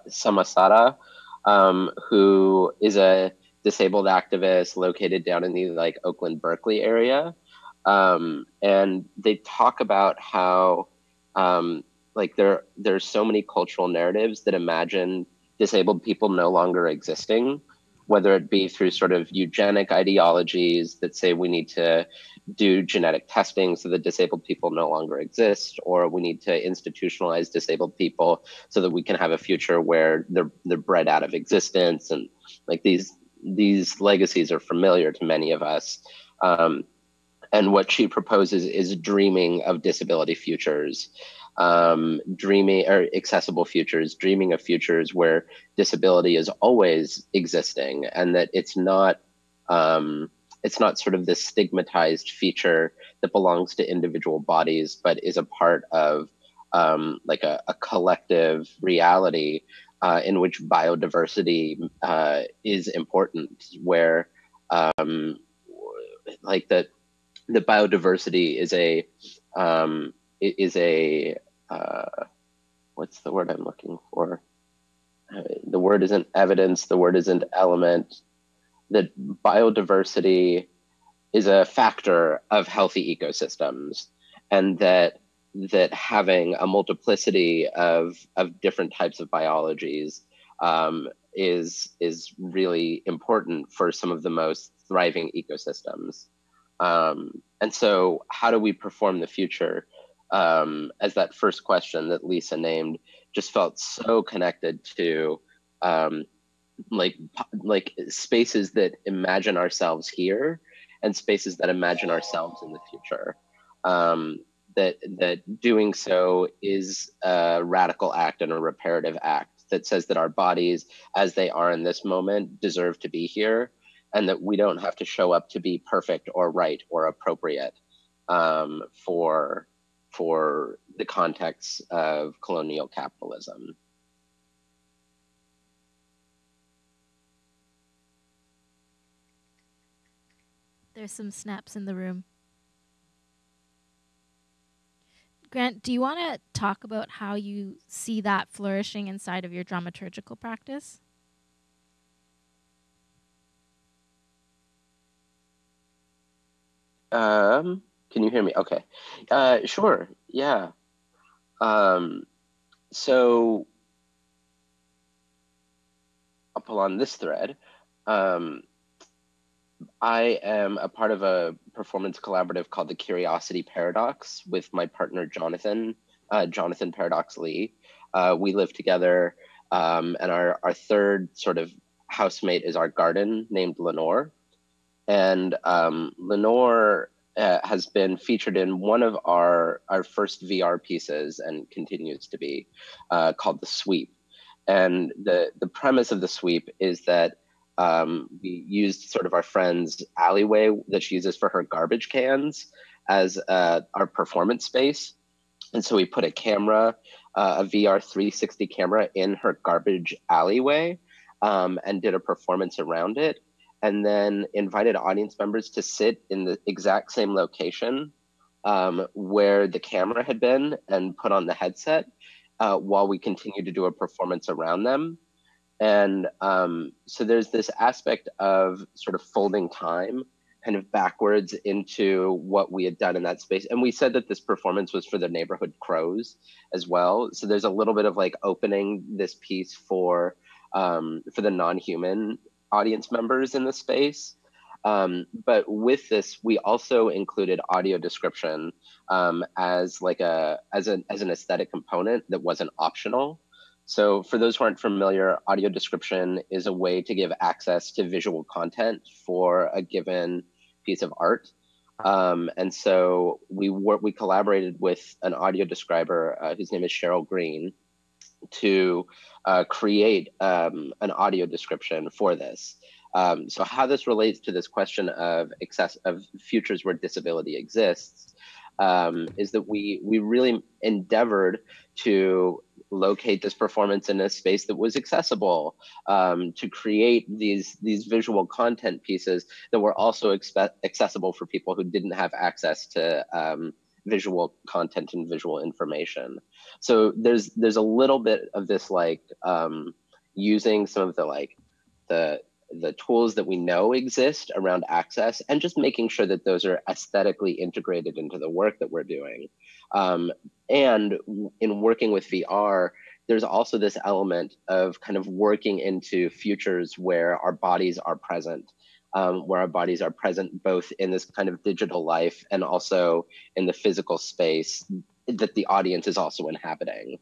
Samasada, um, who is a disabled activist located down in the like Oakland Berkeley area. Um, and they talk about how um, like there there's so many cultural narratives that imagine disabled people no longer existing whether it be through sort of eugenic ideologies that say we need to do genetic testing so that disabled people no longer exist, or we need to institutionalize disabled people so that we can have a future where they're they're bred out of existence, and like these these legacies are familiar to many of us. Um, and what she proposes is dreaming of disability futures um, dreaming or accessible futures, dreaming of futures where disability is always existing, and that it's not um, it's not sort of this stigmatized feature that belongs to individual bodies, but is a part of um, like a, a, collective reality uh, in which biodiversity uh, is important, where um, like that the biodiversity is a um, is a uh, what's the word I'm looking for? Uh, the word isn't evidence, the word isn't element. That biodiversity is a factor of healthy ecosystems, and that that having a multiplicity of of different types of biologies um, is is really important for some of the most thriving ecosystems. Um, and so, how do we perform the future? um, as that first question that Lisa named just felt so connected to um, like like spaces that imagine ourselves here and spaces that imagine ourselves in the future. Um, that that doing so is a radical act and a reparative act that says that our bodies, as they are in this moment, deserve to be here, and that we don't have to show up to be perfect or right or appropriate um, for for the context of colonial capitalism. There's some snaps in the room. Grant, do you want to talk about how you see that flourishing inside of your dramaturgical practice? Um, can you hear me? Okay. Uh, sure. Yeah. Um, so I'll pull on this thread. Um, I am a part of a performance collaborative called the Curiosity Paradox with my partner Jonathan, uh, Jonathan Paradox Lee. Uh, we live together, um, and our, our third sort of housemate is our garden named Lenore. And um, Lenore uh, has been featured in one of our our first VR pieces and continues to be uh, called the Sweep. And the the premise of the Sweep is that um, we used sort of our friend's alleyway that she uses for her garbage cans as uh, our performance space. And so we put a camera, uh, a VR 360 camera in her garbage alleyway um, and did a performance around it and then invited audience members to sit in the exact same location um, where the camera had been and put on the headset uh, while we continued to do a performance around them. And um, so there's this aspect of sort of folding time kind of backwards into what we had done in that space. And we said that this performance was for the neighborhood crows as well. So there's a little bit of like opening this piece for um, for the non-human audience members in the space. Um, but with this, we also included audio description um, as like a as an as an aesthetic component that wasn't optional. So for those who aren't familiar, audio description is a way to give access to visual content for a given piece of art. Um, and so we we collaborated with an audio describer uh, whose name is Cheryl Green to uh, create um, an audio description for this. Um, so how this relates to this question of access of futures where disability exists um, is that we we really endeavored to locate this performance in a space that was accessible, um, to create these these visual content pieces that were also accessible for people who didn't have access to um, visual content and visual information. So there's there's a little bit of this like um, using some of the like the the tools that we know exist around access and just making sure that those are aesthetically integrated into the work that we're doing. Um, and in working with VR, there's also this element of kind of working into futures where our bodies are present, um, where our bodies are present both in this kind of digital life and also in the physical space that the audience is also inhabiting.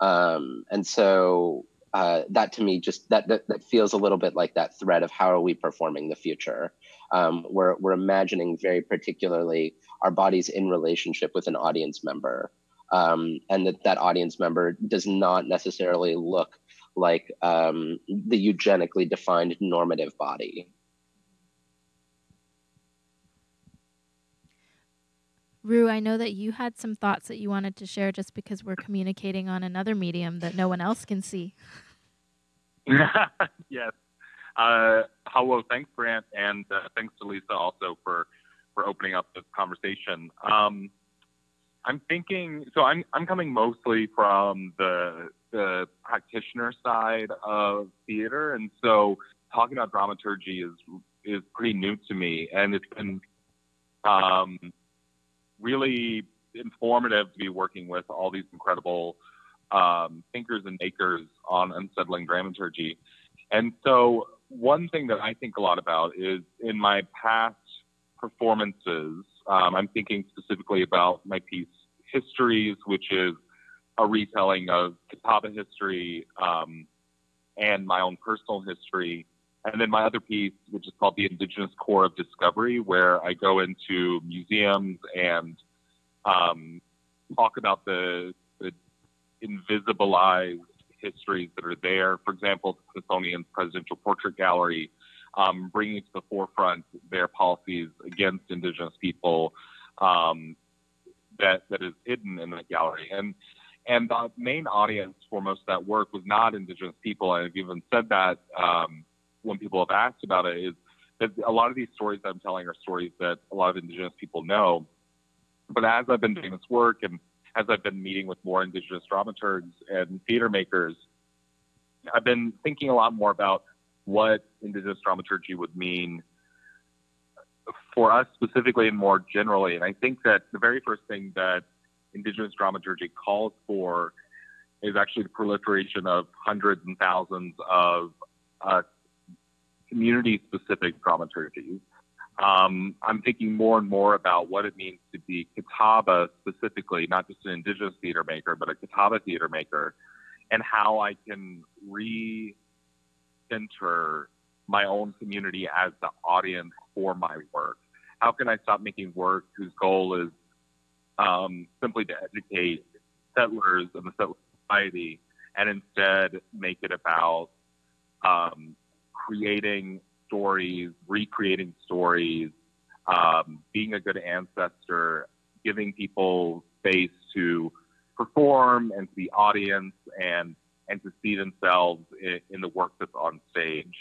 Um, and so uh, that to me just that, that, that feels a little bit like that thread of how are we performing the future. Um, we're we're imagining very particularly our bodies in relationship with an audience member, um, and that that audience member does not necessarily look like um, the eugenically defined normative body. Rue, I know that you had some thoughts that you wanted to share just because we're communicating on another medium that no one else can see. yes. Uh, hello, thanks, Grant, and uh, thanks to Lisa also for for opening up this conversation. Um, I'm thinking, so I'm I'm coming mostly from the the practitioner side of theater, and so talking about dramaturgy is is pretty new to me, and it's been um, really informative to be working with all these incredible um, thinkers and makers on unsettling dramaturgy. And so, one thing that I think a lot about is in my past performances, um, I'm thinking specifically about my piece Histories, which is a retelling of Catawba history um, and my own personal history. And then my other piece, which is called The Indigenous Corps of Discovery, where I go into museums and um, talk about the invisibilized histories that are there. For example, the Smithsonian's Presidential Portrait Gallery, um, bringing to the forefront their policies against Indigenous people um, that that is hidden in that gallery. And and the main audience for most of that work was not Indigenous people. And I've even said that um, when people have asked about it, is that a lot of these stories that I'm telling are stories that a lot of Indigenous people know. But as I've been doing this work and as I've been meeting with more Indigenous dramaturgs and theater makers, I've been thinking a lot more about what Indigenous dramaturgy would mean for us specifically and more generally. And I think that the very first thing that Indigenous dramaturgy calls for is actually the proliferation of hundreds and thousands of uh, community specific dramaturgies. Um, I'm thinking more and more about what it means to be Catawba specifically, not just an Indigenous theater maker, but a Catawba theater maker, and how I can re-center my own community as the audience for my work. How can I stop making work whose goal is um, simply to educate settlers and the settler society, and instead make it about um, creating stories, recreating stories, um, being a good ancestor, giving people space to perform and to the audience and and to see themselves in, in the work that's on stage.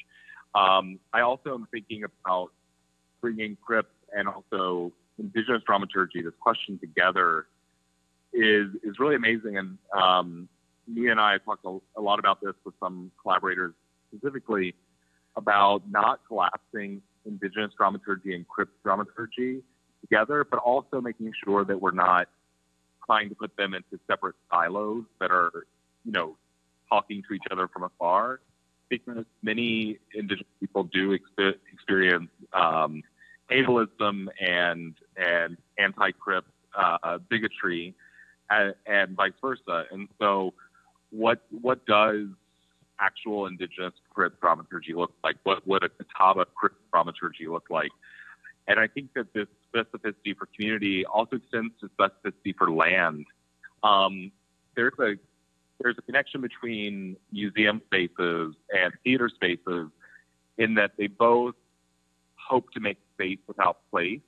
Um, I also am thinking about bringing Crip and also Indigenous dramaturgy, this question together, is is really amazing. And um, and I talked a, a lot about this with some collaborators specifically about not collapsing indigenous dramaturgy and crip dramaturgy together, but also making sure that we're not trying to put them into separate silos that are, you know, talking to each other from afar. Because many indigenous people do exp- experience um, ableism and and anti-crip uh, bigotry, and, and vice versa. And so, what what does actual indigenous crip dramaturgy look like? What would a Catawba crip dramaturgy look like? And I think that this specificity for community also extends to specificity for land. Um, there's a there's a connection between museum spaces and theater spaces in that they both hope to make space without place.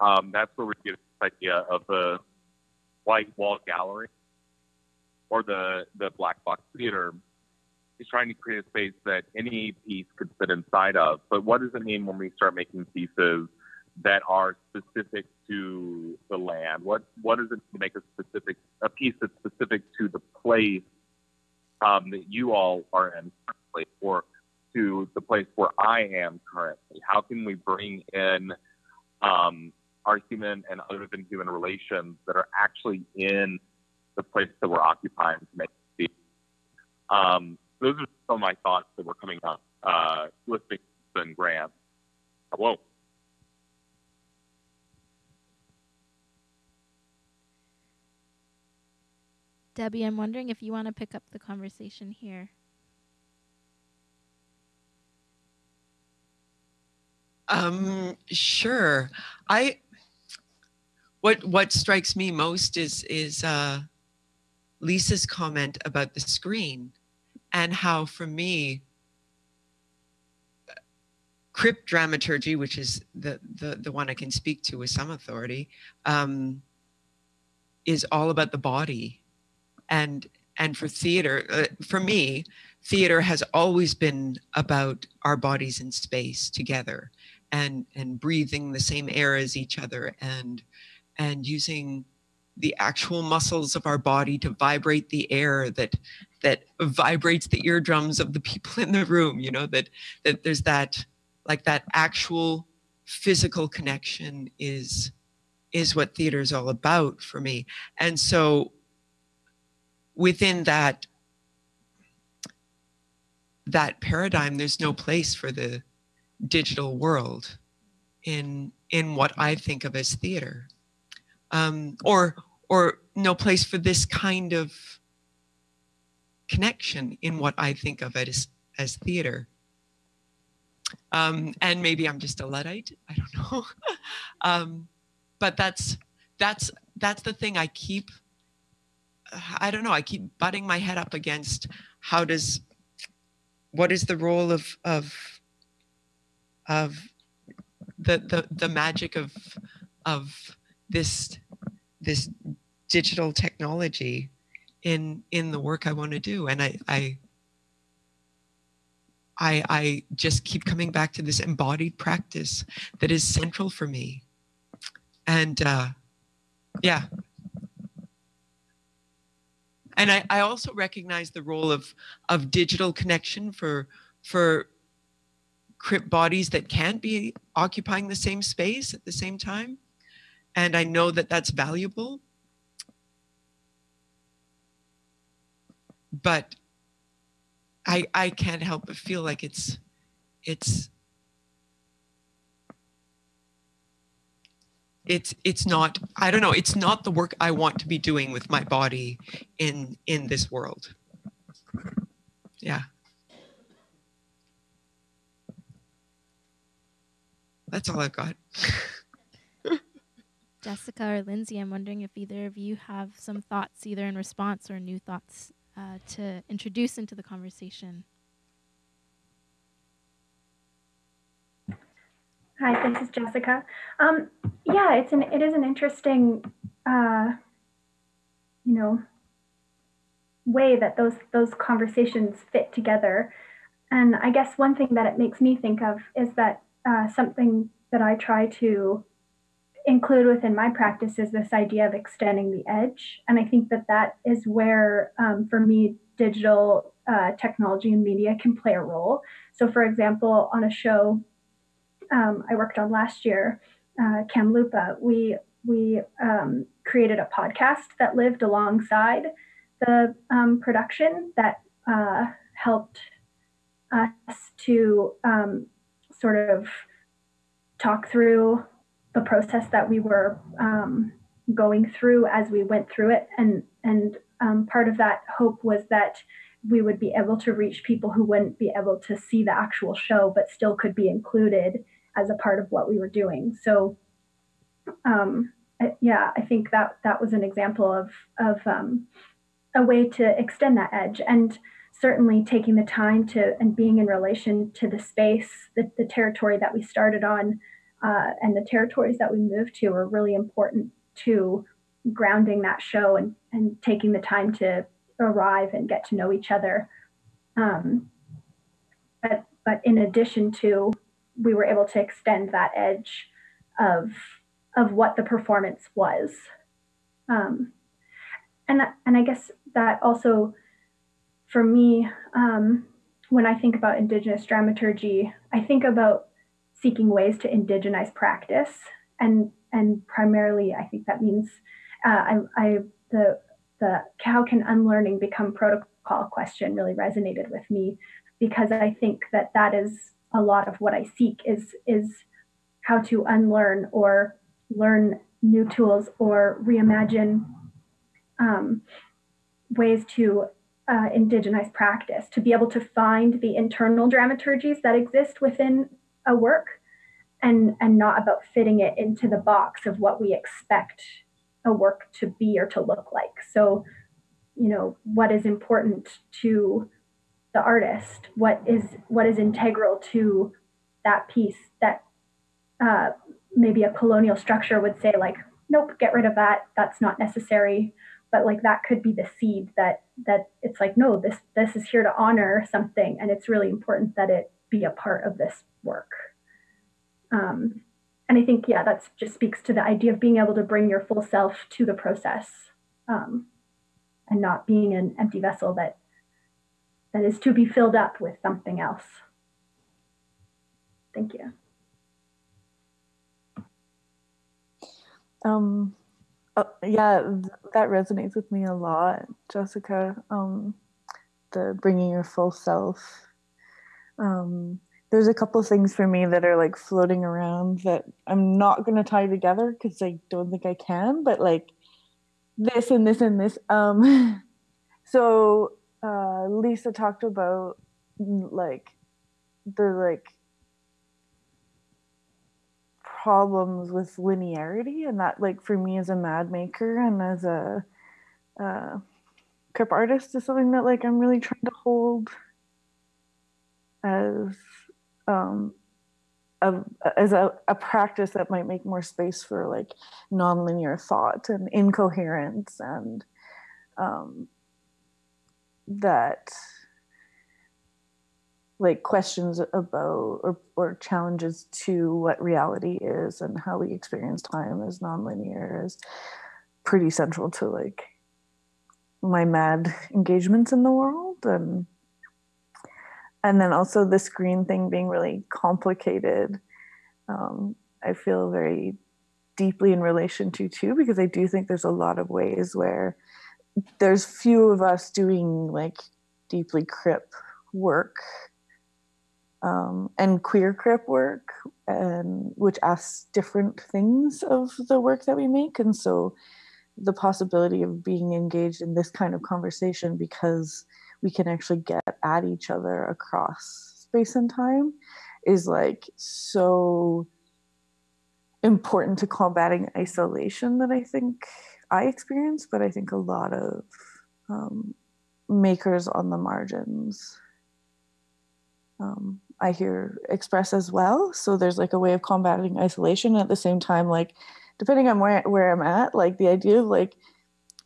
Um, that's where we get this idea of the white wall gallery or the, the black box theater is trying to create a space that any piece could fit inside of. But what does it mean when we start making pieces that are specific to the land? What what does it to make a specific a piece that's specific to the place um, that you all are in or to the place where I am currently? How can we bring in um, our human and other than human relations that are actually in the place that we're occupying to make it um, those are some of my thoughts that were coming up uh, listening to Grant. Whoa. Debbie, I'm wondering if you want to pick up the conversation here. Um, sure. I what what strikes me most is is uh, Lisa's comment about the screen and how, for me, crip dramaturgy, which is the the the one I can speak to with some authority, um, is all about the body and and for theater uh, for me theater has always been about our bodies in space together and and breathing the same air as each other and and using the actual muscles of our body to vibrate the air that that vibrates the eardrums of the people in the room you know that that there's that like that actual physical connection is is what theater is all about for me. And so within that that paradigm there's no place for the digital world in in what i think of as theater um, or or no place for this kind of connection in what i think of it as as theater um, and maybe i'm just a luddite i don't know um, but that's that's that's the thing i keep I don't know. I keep butting my head up against how does what is the role of of of the the the magic of of this this digital technology in in the work I want to do. And I I I I just keep coming back to this embodied practice that is central for me. And uh yeah. And I, I also recognize the role of of digital connection for for bodies that can't be occupying the same space at the same time. And i know that that's valuable. But i i can't help but feel like it's it's it's it's not i don't know it's not the work i want to be doing with my body in in this world. Yeah that's all i've got jessica or lindsay i'm wondering if either of you have some thoughts either in response or new thoughts uh, to introduce into the conversation Hi, this is Jessica. Um, yeah, it's an it is an interesting, uh, you know, way that those those conversations fit together. And I guess one thing that it makes me think of is that uh, something that I try to include within my practice is this idea of extending the edge. And I think that that is where, um, for me, digital uh, technology and media can play a role. So, for example, on a show um, I worked on last year, uh, Kamloopa, we we um, created a podcast that lived alongside the um, production that uh, helped us to um, sort of talk through the process that we were um, going through as we went through it. And and um, part of that hope was that we would be able to reach people who wouldn't be able to see the actual show but still could be included as a part of what we were doing. So um, yeah i think that that was an example of of um, a way to extend that edge. And certainly taking the time to and being in relation to the space the, the territory that we started on uh, and the territories that we moved to are really important to grounding that show and, and taking the time to arrive and get to know each other. Um, but, but in addition to, we were able to extend that edge of, of what the performance was. Um, and, and I guess that also, for me, um, when I think about Indigenous dramaturgy, I think about seeking ways to indigenize practice and and primarily I think that means uh, I, I the the how can unlearning become protocol question really resonated with me because I think that that is a lot of what I seek is is how to unlearn or learn new tools or reimagine um, ways to uh, indigenize practice to be able to find the internal dramaturgies that exist within a work and and not about fitting it into the box of what we expect a work to be or to look like. So you know what is important to the artist what is what is integral to that piece that uh, maybe a colonial structure would say like nope get rid of that. That's not necessary but like that could be the seed that that it's like no this this is here to honor something and it's really important that it be a part of this work um, and I think, yeah, that just speaks to the idea of being able to bring your full self to the process um, and not being an empty vessel that that is to be filled up with something else. Thank you. Um, uh, yeah, th- that resonates with me a lot, Jessica. Um, the bringing your full self. Um, there's a couple things for me that are like floating around that I'm not going to tie together because I don't think I can, but like this and this and this. Um, so uh, Lisa talked about mm, like the like problems with linearity and that like for me as a mad maker and as a uh, crip artist is something that like I'm really trying to hold as um, a, as a, a practice that might make more space for like nonlinear thought and incoherence and um, that like questions about or, or challenges to what reality is and how we experience time as nonlinear is pretty central to like my mad engagements in the world. And and then also the screen thing being really complicated um, i feel very deeply in relation to too because i do think there's a lot of ways where there's few of us doing like deeply crip work um, and queer crip work and which asks different things of the work that we make. And so the possibility of being engaged in this kind of conversation because we can actually get at each other across space and time is like so important to combating isolation that I think I experience, but I think a lot of um, makers on the margins um, I hear express as well. So there's like a way of combating isolation at the same time, like depending on where, where I'm at, like the idea of like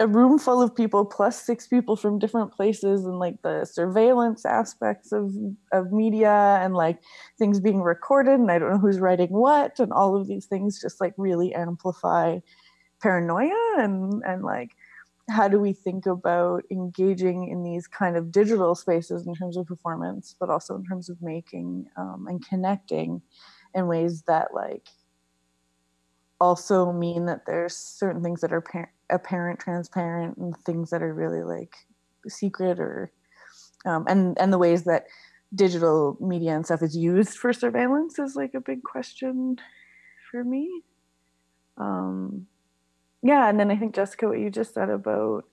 a room full of people plus six people from different places and like the surveillance aspects of of media and like things being recorded and I don't know who's writing what and all of these things just like really amplify paranoia and and like how do we think about engaging in these kind of digital spaces in terms of performance but also in terms of making um, and connecting in ways that like also mean that there's certain things that are par- apparent, transparent, and things that are really like secret or um, and and the ways that digital media and stuff is used for surveillance is like a big question for me. Um, yeah, and then I think Jessica, what you just said about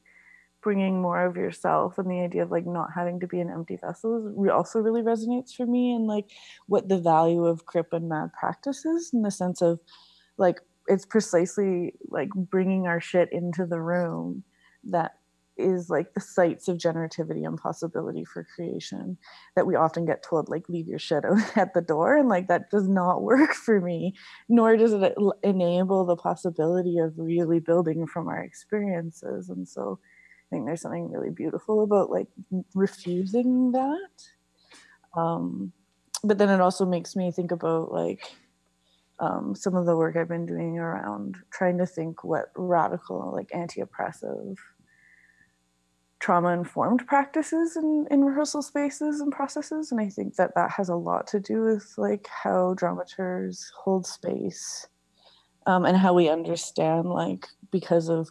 bringing more of yourself and the idea of like not having to be an empty vessel also really resonates for me and like what the value of crip and mad practices in the sense of like it's precisely like bringing our shit into the room that is like the sites of generativity and possibility for creation that we often get told like leave your shit out at the door and like that does not work for me nor does it enable the possibility of really building from our experiences and so i think there's something really beautiful about like refusing that. Um but then it also makes me think about like um, some of the work I've been doing around trying to think what radical, like anti oppressive, trauma informed practices in, in rehearsal spaces and processes. And I think that that has a lot to do with like how dramaturgs hold space um, and how we understand, like, because of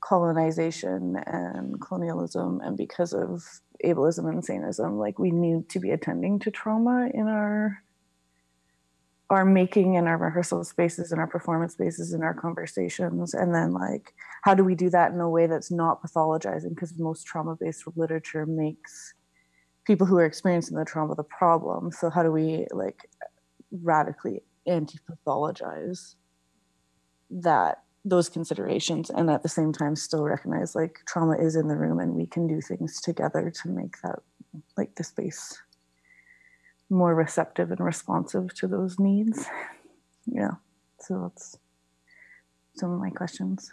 colonization and colonialism and because of ableism and saneism, like, we need to be attending to trauma in our are making in our rehearsal spaces and our performance spaces and our conversations and then like how do we do that in a way that's not pathologizing? Because most trauma-based literature makes people who are experiencing the trauma the problem. So how do we like radically anti-pathologize that those considerations and at the same time still recognize like trauma is in the room and we can do things together to make that like the space more receptive and responsive to those needs. Yeah, so that's some of my questions.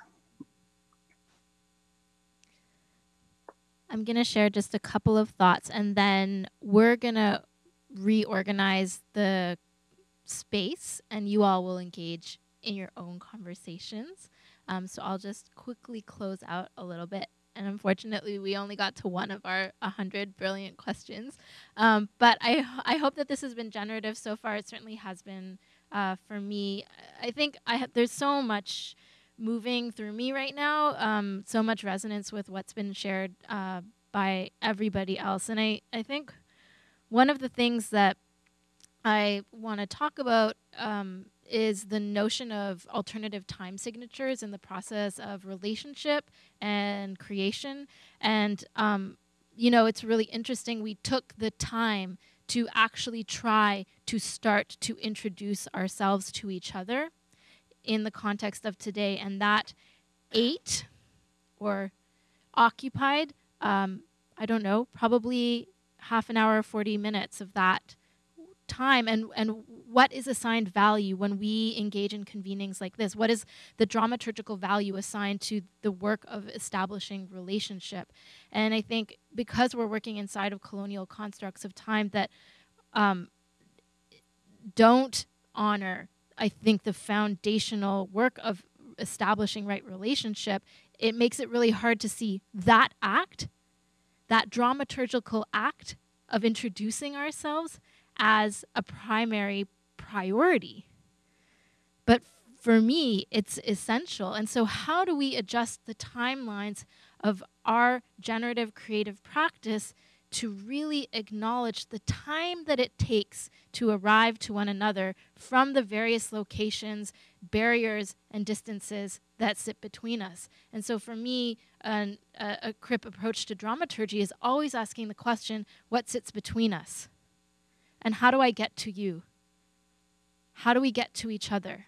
I'm going to share just a couple of thoughts and then we're going to reorganize the space and you all will engage in your own conversations. Um, so I'll just quickly close out a little bit and unfortunately we only got to one of our 100 brilliant questions. Um, but I, I hope that this has been generative so far. It certainly has been uh, for me. I think I there's so much moving through me right now um, so much resonance with what's been shared uh, by everybody else. And I, I think one of the things that i want to talk about um, is the notion of alternative time signatures in the process of relationship and creation. And, um, you know, it's really interesting. We took the time to actually try to start to introduce ourselves to each other in the context of today. And that ate or occupied, um, I don't know, probably half an hour, 40 minutes of that time and and what is assigned value when we engage in convenings like this? What is the dramaturgical value assigned to the work of establishing relationship? And i think because we're working inside of colonial constructs of time that um, don't honor i think the foundational work of establishing right relationship it makes it really hard to see that act that dramaturgical act of introducing ourselves as a primary priority. But for me, it's essential. And so, how do we adjust the timelines of our generative creative practice to really acknowledge the time that it takes to arrive to one another from the various locations, barriers, and distances that sit between us? And so, for me, an, a, a CRIP approach to dramaturgy is always asking the question what sits between us? And how do I get to you? How do we get to each other?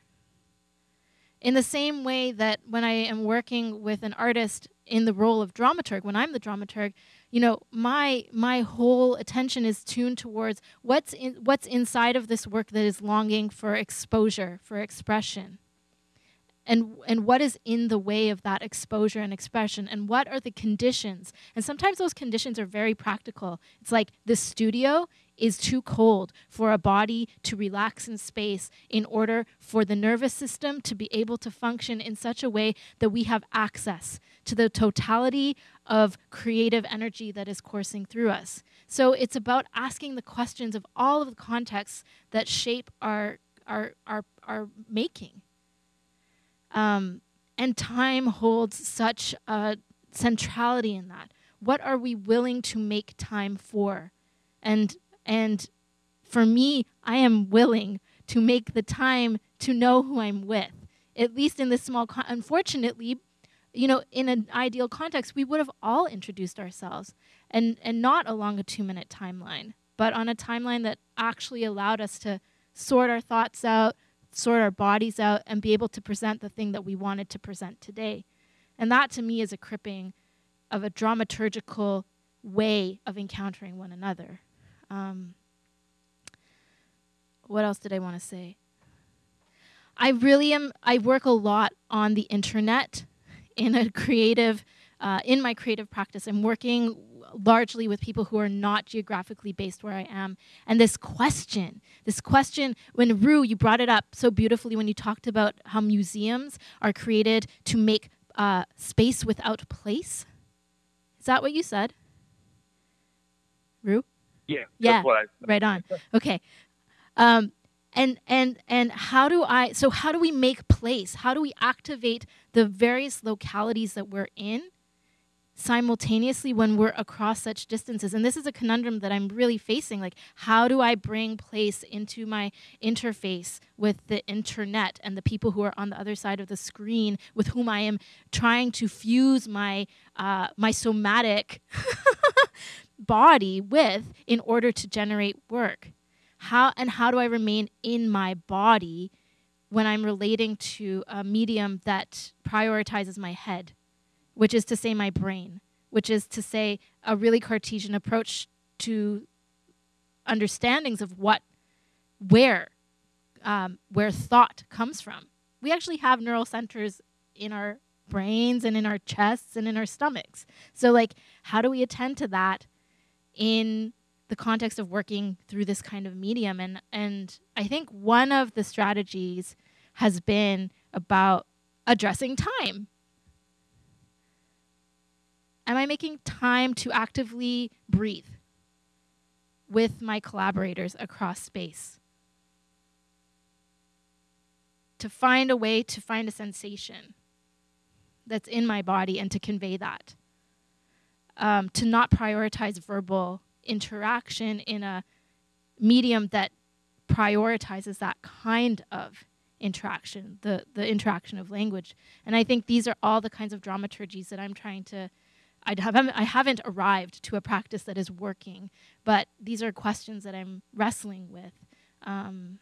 In the same way that when I am working with an artist in the role of dramaturg, when I'm the dramaturg, you know, my my whole attention is tuned towards what's in, what's inside of this work that is longing for exposure, for expression. and and what is in the way of that exposure and expression and what are the conditions and sometimes those conditions are very practical it's like the studio is too cold for a body to relax in space in order for the nervous system to be able to function in such a way that we have access to the totality of creative energy that is coursing through us. So it's about asking the questions of all of the contexts that shape our our our, our making. Um, and time holds such a centrality in that. What are we willing to make time for? And and for me, I am willing to make the time to know who I'm with, at least in this small. Con- Unfortunately, you know, in an ideal context, we would have all introduced ourselves, and and not along a two-minute timeline, but on a timeline that actually allowed us to sort our thoughts out, sort our bodies out, and be able to present the thing that we wanted to present today. And that, to me, is a cripping of a dramaturgical way of encountering one another. Um, what else did I want to say? I really am. I work a lot on the internet in a creative, uh, in my creative practice. I'm working largely with people who are not geographically based where I am. And this question, this question, when Rue, you brought it up so beautifully when you talked about how museums are created to make uh, space without place. Is that what you said? Rue? Yeah, Yeah, right on. Okay. Um, and and and how do I? So how do we make place? How do we activate the various localities that we're in simultaneously when we're across such distances? And this is a conundrum that I'm really facing. Like, how do I bring place into my interface with the internet and the people who are on the other side of the screen with whom I am trying to fuse my uh, my somatic body with in order to generate work? How and how do I remain in my body when I'm relating to a medium that prioritizes my head, which is to say my brain, which is to say a really Cartesian approach to understandings of what, where, um, where thought comes from. We actually have neural centers in our brains and in our chests and in our stomachs. So, like, how do we attend to that in the context of working through this kind of medium and and I think one of the strategies has been about addressing time. Am I making time to actively breathe with my collaborators across space? To find a way to find a sensation that's in my body and to convey that. Um, to not prioritize verbal interaction in a medium that prioritizes that kind of interaction, the, the interaction of language. And I think these are all the kinds of dramaturgies that I'm trying to. I haven't, I haven't arrived to a practice that is working, but these are questions that I'm wrestling with. Um,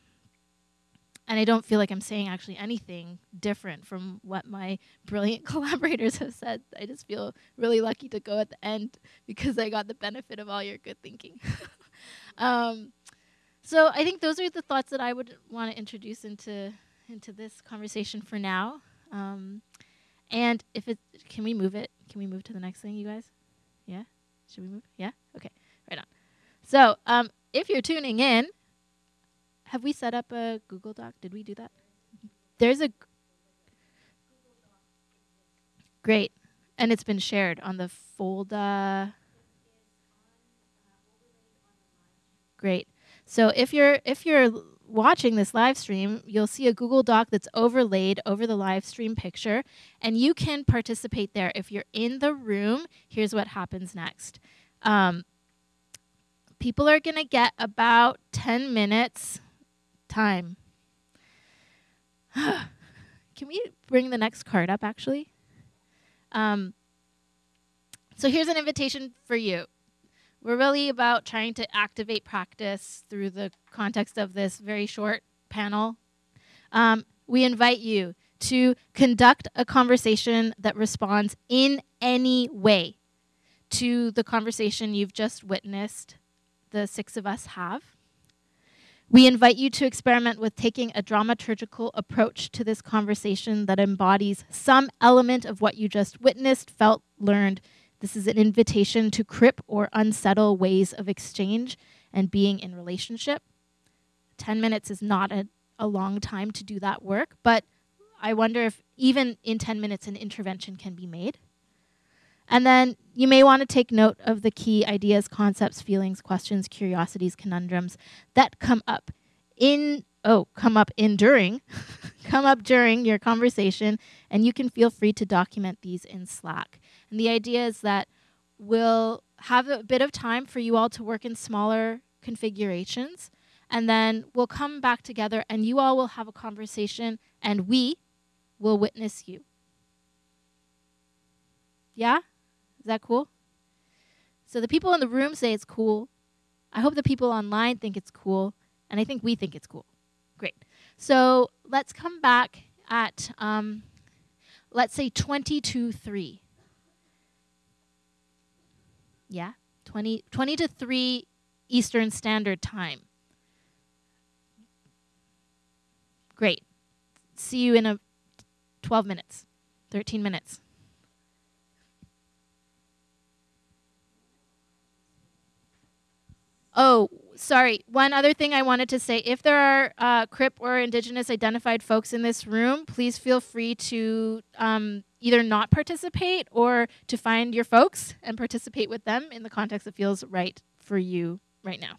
and I don't feel like I'm saying actually anything different from what my brilliant collaborators have said. I just feel really lucky to go at the end because I got the benefit of all your good thinking. um, so I think those are the thoughts that I would want to introduce into into this conversation for now. Um, and if it, can we move it? Can we move to the next thing, you guys? Yeah. Should we move? Yeah. Okay. Right on. So um, if you're tuning in have we set up a Google Doc? Did we do that? There's a great, and it's been shared on the folder. Great. So if you're if you're watching this live stream, you'll see a Google Doc that's overlaid over the live stream picture, and you can participate there. If you're in the room, here's what happens next. Um, people are going to get about 10 minutes time. Can we bring the next card up, actually? Um, so here's an invitation for you. We're really about trying to activate practice through the context of this very short panel. Um, we invite you to conduct a conversation that responds in any way to the conversation you've just witnessed the six of us have We invite you to experiment with taking a dramaturgical approach to this conversation that embodies some element of what you just witnessed, felt, learned. This is an invitation to crip or unsettle ways of exchange and being in relationship. 10 minutes is not a, a long time to do that work, but I wonder if even in 10 minutes an intervention can be made. And then you may want to take note of the key ideas, concepts, feelings, questions, curiosities, conundrums that come up in oh, come up in during come up during your conversation and you can feel free to document these in Slack. And the idea is that we'll have a bit of time for you all to work in smaller configurations and then we'll come back together and you all will have a conversation and we will witness you. Yeah? Is that cool? So the people in the room say it's cool. I hope the people online think it's cool. And I think we think it's cool. Great. So let's come back at, um, let's say 20 to 3. Yeah? 20, 20 to 3 Eastern Standard Time. Great. See you in a 12 minutes, 13 minutes. Oh, sorry. One other thing I wanted to say if there are uh, Crip or Indigenous identified folks in this room, please feel free to um, either not participate or to find your folks and participate with them in the context that feels right for you right now.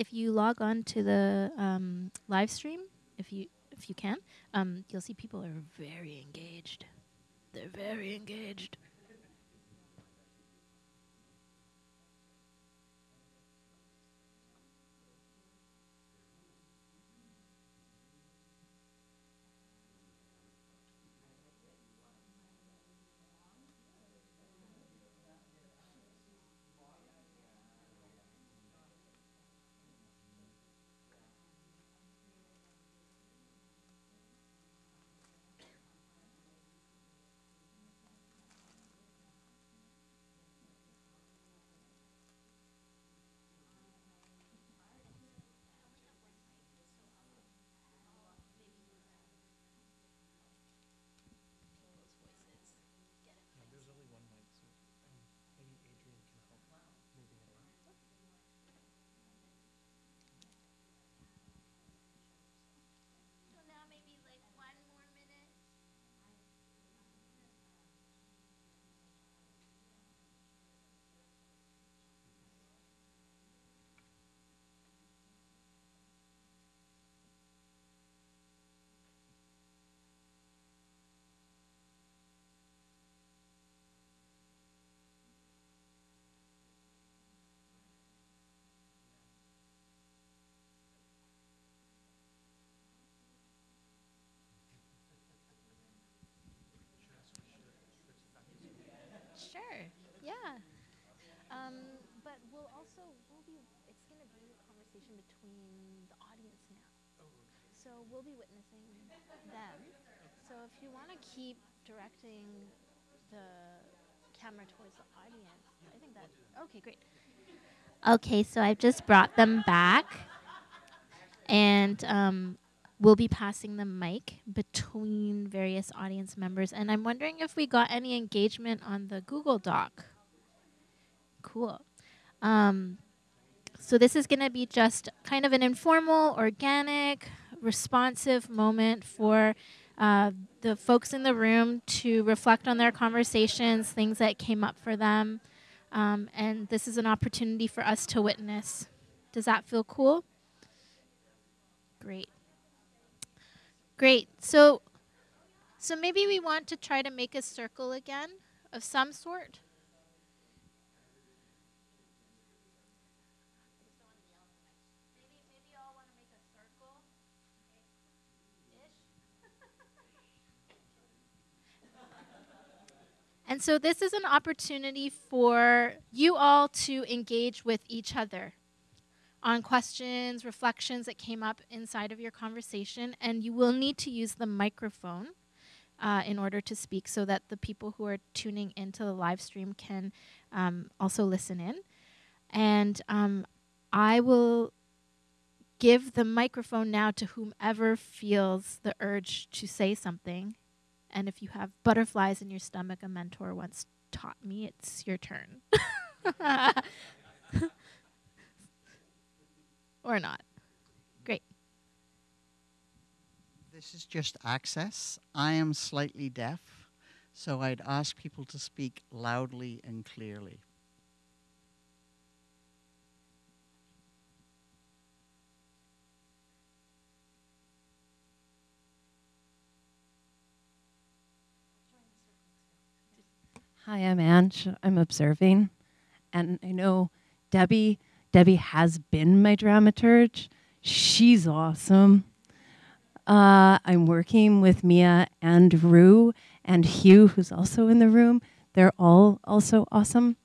If you log on to the um, live stream, if you if you can, um, you'll see people are very engaged. They're very engaged. Sure. Yeah. Um, but we'll also we'll be it's going to be conversation between the audience now. So we'll be witnessing them. So if you want to keep directing the camera towards the audience, I think that okay, great. Okay, so I've just brought them back, and um, we'll be passing the mic between various audience members. And I'm wondering if we got any engagement on the Google Doc. Cool. Um, so this is going to be just kind of an informal, organic, responsive moment for uh, the folks in the room to reflect on their conversations, things that came up for them. Um, and this is an opportunity for us to witness. Does that feel cool? Great. Great. So so maybe we want to try to make a circle again of some sort. And so this is an opportunity for you all to engage with each other on questions, reflections that came up inside of your conversation, and you will need to use the microphone uh, in order to speak so that the people who are tuning into the live stream can um, also listen in. And um, I will give the microphone now to whomever feels the urge to say something and if you have butterflies in your stomach, a mentor once taught me it's your turn. or not. Great. This is just access. I am slightly deaf, so I'd ask people to speak loudly and clearly. Hi, I'm Ange. I'm observing. And I know Debbie, Debbie has been my dramaturge. She's awesome. Uh, I'm working with Mia and Rue and Hugh, who's also in the room. They're all also awesome.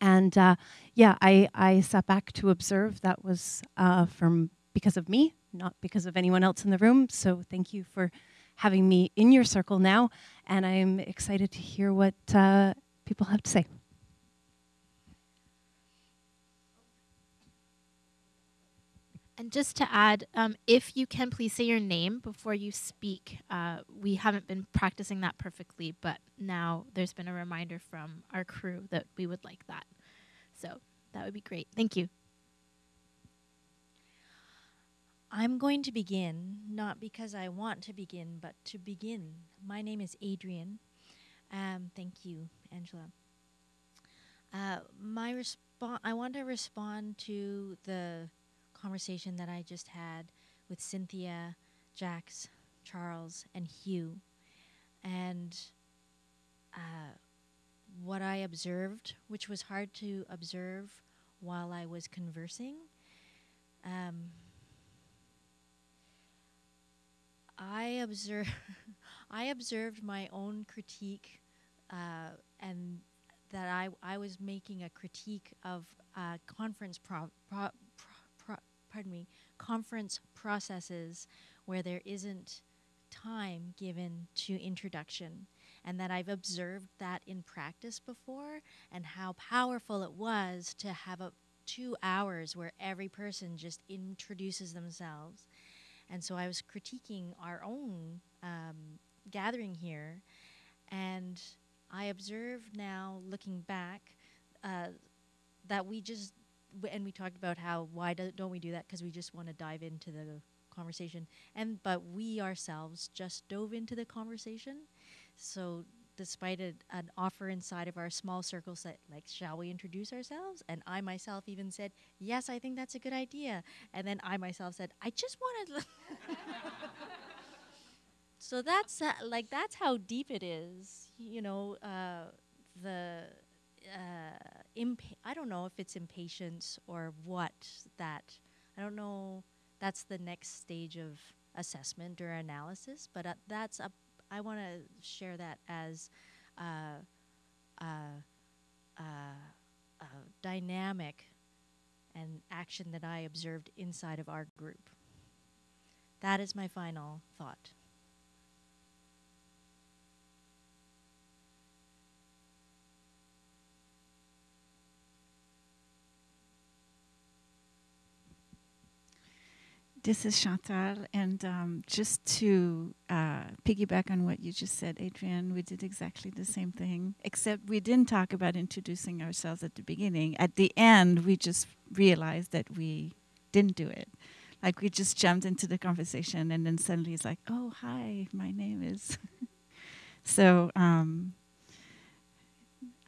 And uh, yeah, I, I sat back to observe. That was uh, from because of me, not because of anyone else in the room. So thank you for having me in your circle now, and I'm excited to hear what uh, people have to say. And just to add, um, if you can please say your name before you speak. Uh, we haven't been practicing that perfectly, but now there's been a reminder from our crew that we would like that. So that would be great. Thank you. I'm going to begin, not because I want to begin, but to begin. My name is Adrian. Um, thank you, Angela. Uh, my response, I want to respond to the conversation that I just had with Cynthia, Jax, Charles, and Hugh. And uh, what I observed, which was hard to observe while I was conversing, um, I observe I observed my own critique uh, and that I, I was making a critique of uh, conference pro, pro, pro, pardon me conference processes where there isn't time given to introduction and that I've observed that in practice before and how powerful it was to have a two hours where every person just introduces themselves and so I was critiquing our own um, gathering here. And I observe now, looking back, uh, that we just and we talked about how why do, don't we do that? Because we just want to dive into the conversation. And but we ourselves just dove into the conversation. So despite a, an offer inside of our small circles that like shall we introduce ourselves? And i myself even said yes i think that's a good idea. And then i myself said i just want to so that's uh, like that's how deep it is you know uh, the uh, i don't know if it's impatience or what that i don't know that's the next stage of assessment or analysis but uh, that's a i want to share that as uh, uh, uh, uh, dynamic and action that i observed inside of our group. That is my final thought This is Chantal, and um, just to uh, piggyback on what you just said, Adrian, we did exactly the same thing, except we didn't talk about introducing ourselves at the beginning. At the end, we just realized that we didn't do it. Like we just jumped into the conversation, and then suddenly it's like, "Oh, hi, my name is." so um,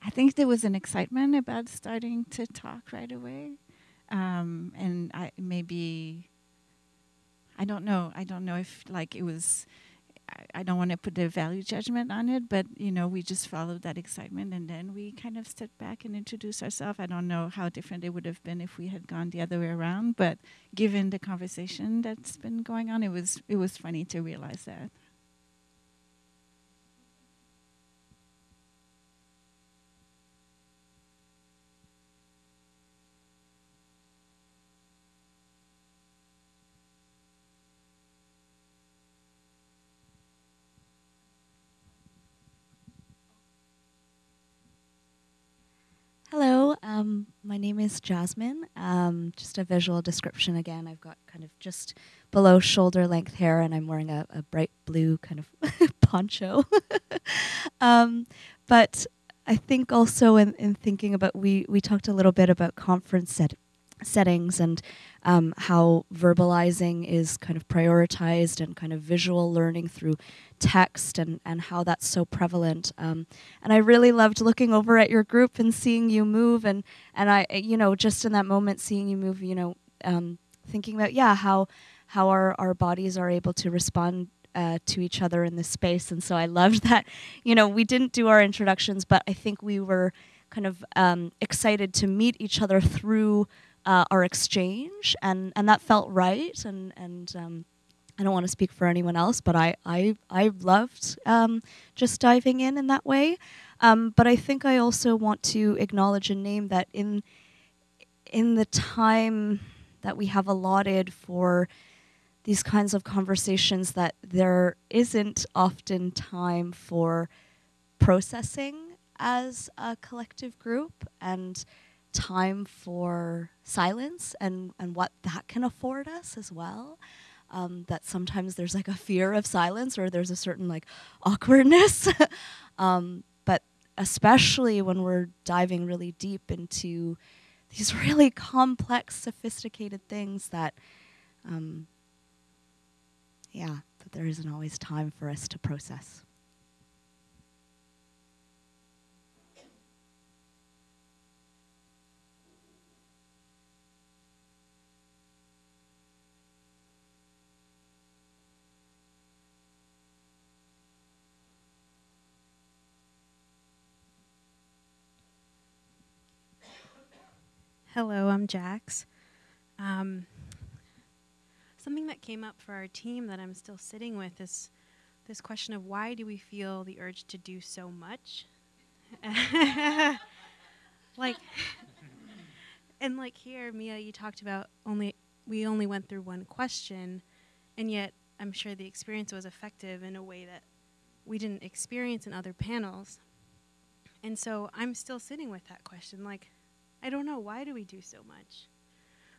I think there was an excitement about starting to talk right away, um, and I maybe I don't know. I don't know if like it was. I, I don't want to put a value judgment on it, but you know, we just followed that excitement, and then we kind of stepped back and introduced ourselves. I don't know how different it would have been if we had gone the other way around, but given the conversation that's been going on, it was it was funny to realize that. Hello, um, my name is Jasmine. Um, just a visual description again. I've got kind of just below shoulder length hair, and I'm wearing a, a bright blue kind of poncho. um, but I think also in, in thinking about we we talked a little bit about conference set, settings and um, how verbalizing is kind of prioritized and kind of visual learning through text and, and how that's so prevalent. Um, and I really loved looking over at your group and seeing you move and, and I, you know, just in that moment, seeing you move, you know, um, thinking about, yeah, how, how our, our bodies are able to respond uh, to each other in this space. And so I loved that, you know, we didn't do our introductions, but I think we were kind of um, excited to meet each other through uh, our exchange, and, and that felt right. And, and um, I don't want to speak for anyone else, but I, I, I loved um, just diving in in that way. Um, but I think I also want to acknowledge and name that in, in the time that we have allotted for these kinds of conversations that there isn't often time for processing as a collective group and time for silence and, and what that can afford us as well. Um, that sometimes there's like a fear of silence or there's a certain like awkwardness. um, but especially when we're diving really deep into these really complex, sophisticated things that, um, yeah, that there isn't always time for us to process. Hello, I'm Jax. Um, something that came up for our team that I'm still sitting with is this question of why do we feel the urge to do so much? like, and like here, Mia, you talked about only we only went through one question, and yet I'm sure the experience was effective in a way that we didn't experience in other panels. And so I'm still sitting with that question like, I don't know, why do we do so much?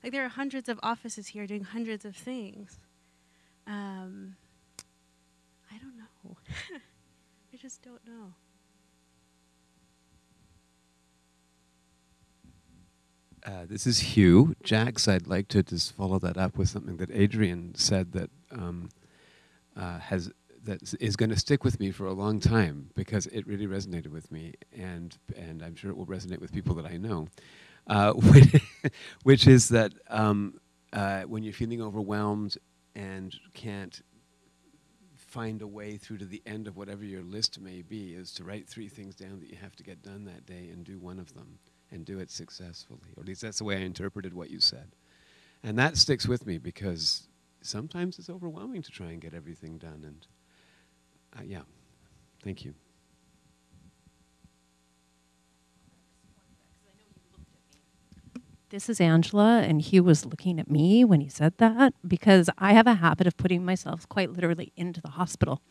Like, there are hundreds of offices here doing hundreds of things. Um, I don't know. I just don't know. Uh, this is Hugh. Jax, I'd like to just follow that up with something that Adrian said that um, uh, has that is going to stick with me for a long time because it really resonated with me, and and I'm sure it will resonate with people that I know, uh, which is that um, uh, when you're feeling overwhelmed and can't find a way through to the end of whatever your list may be, is to write three things down that you have to get done that day and do one of them and do it successfully. Or at least that's the way I interpreted what you said. And that sticks with me because sometimes it's overwhelming to try and get everything done. And uh, yeah, thank you. This is Angela, and Hugh was looking at me when he said that because I have a habit of putting myself quite literally into the hospital,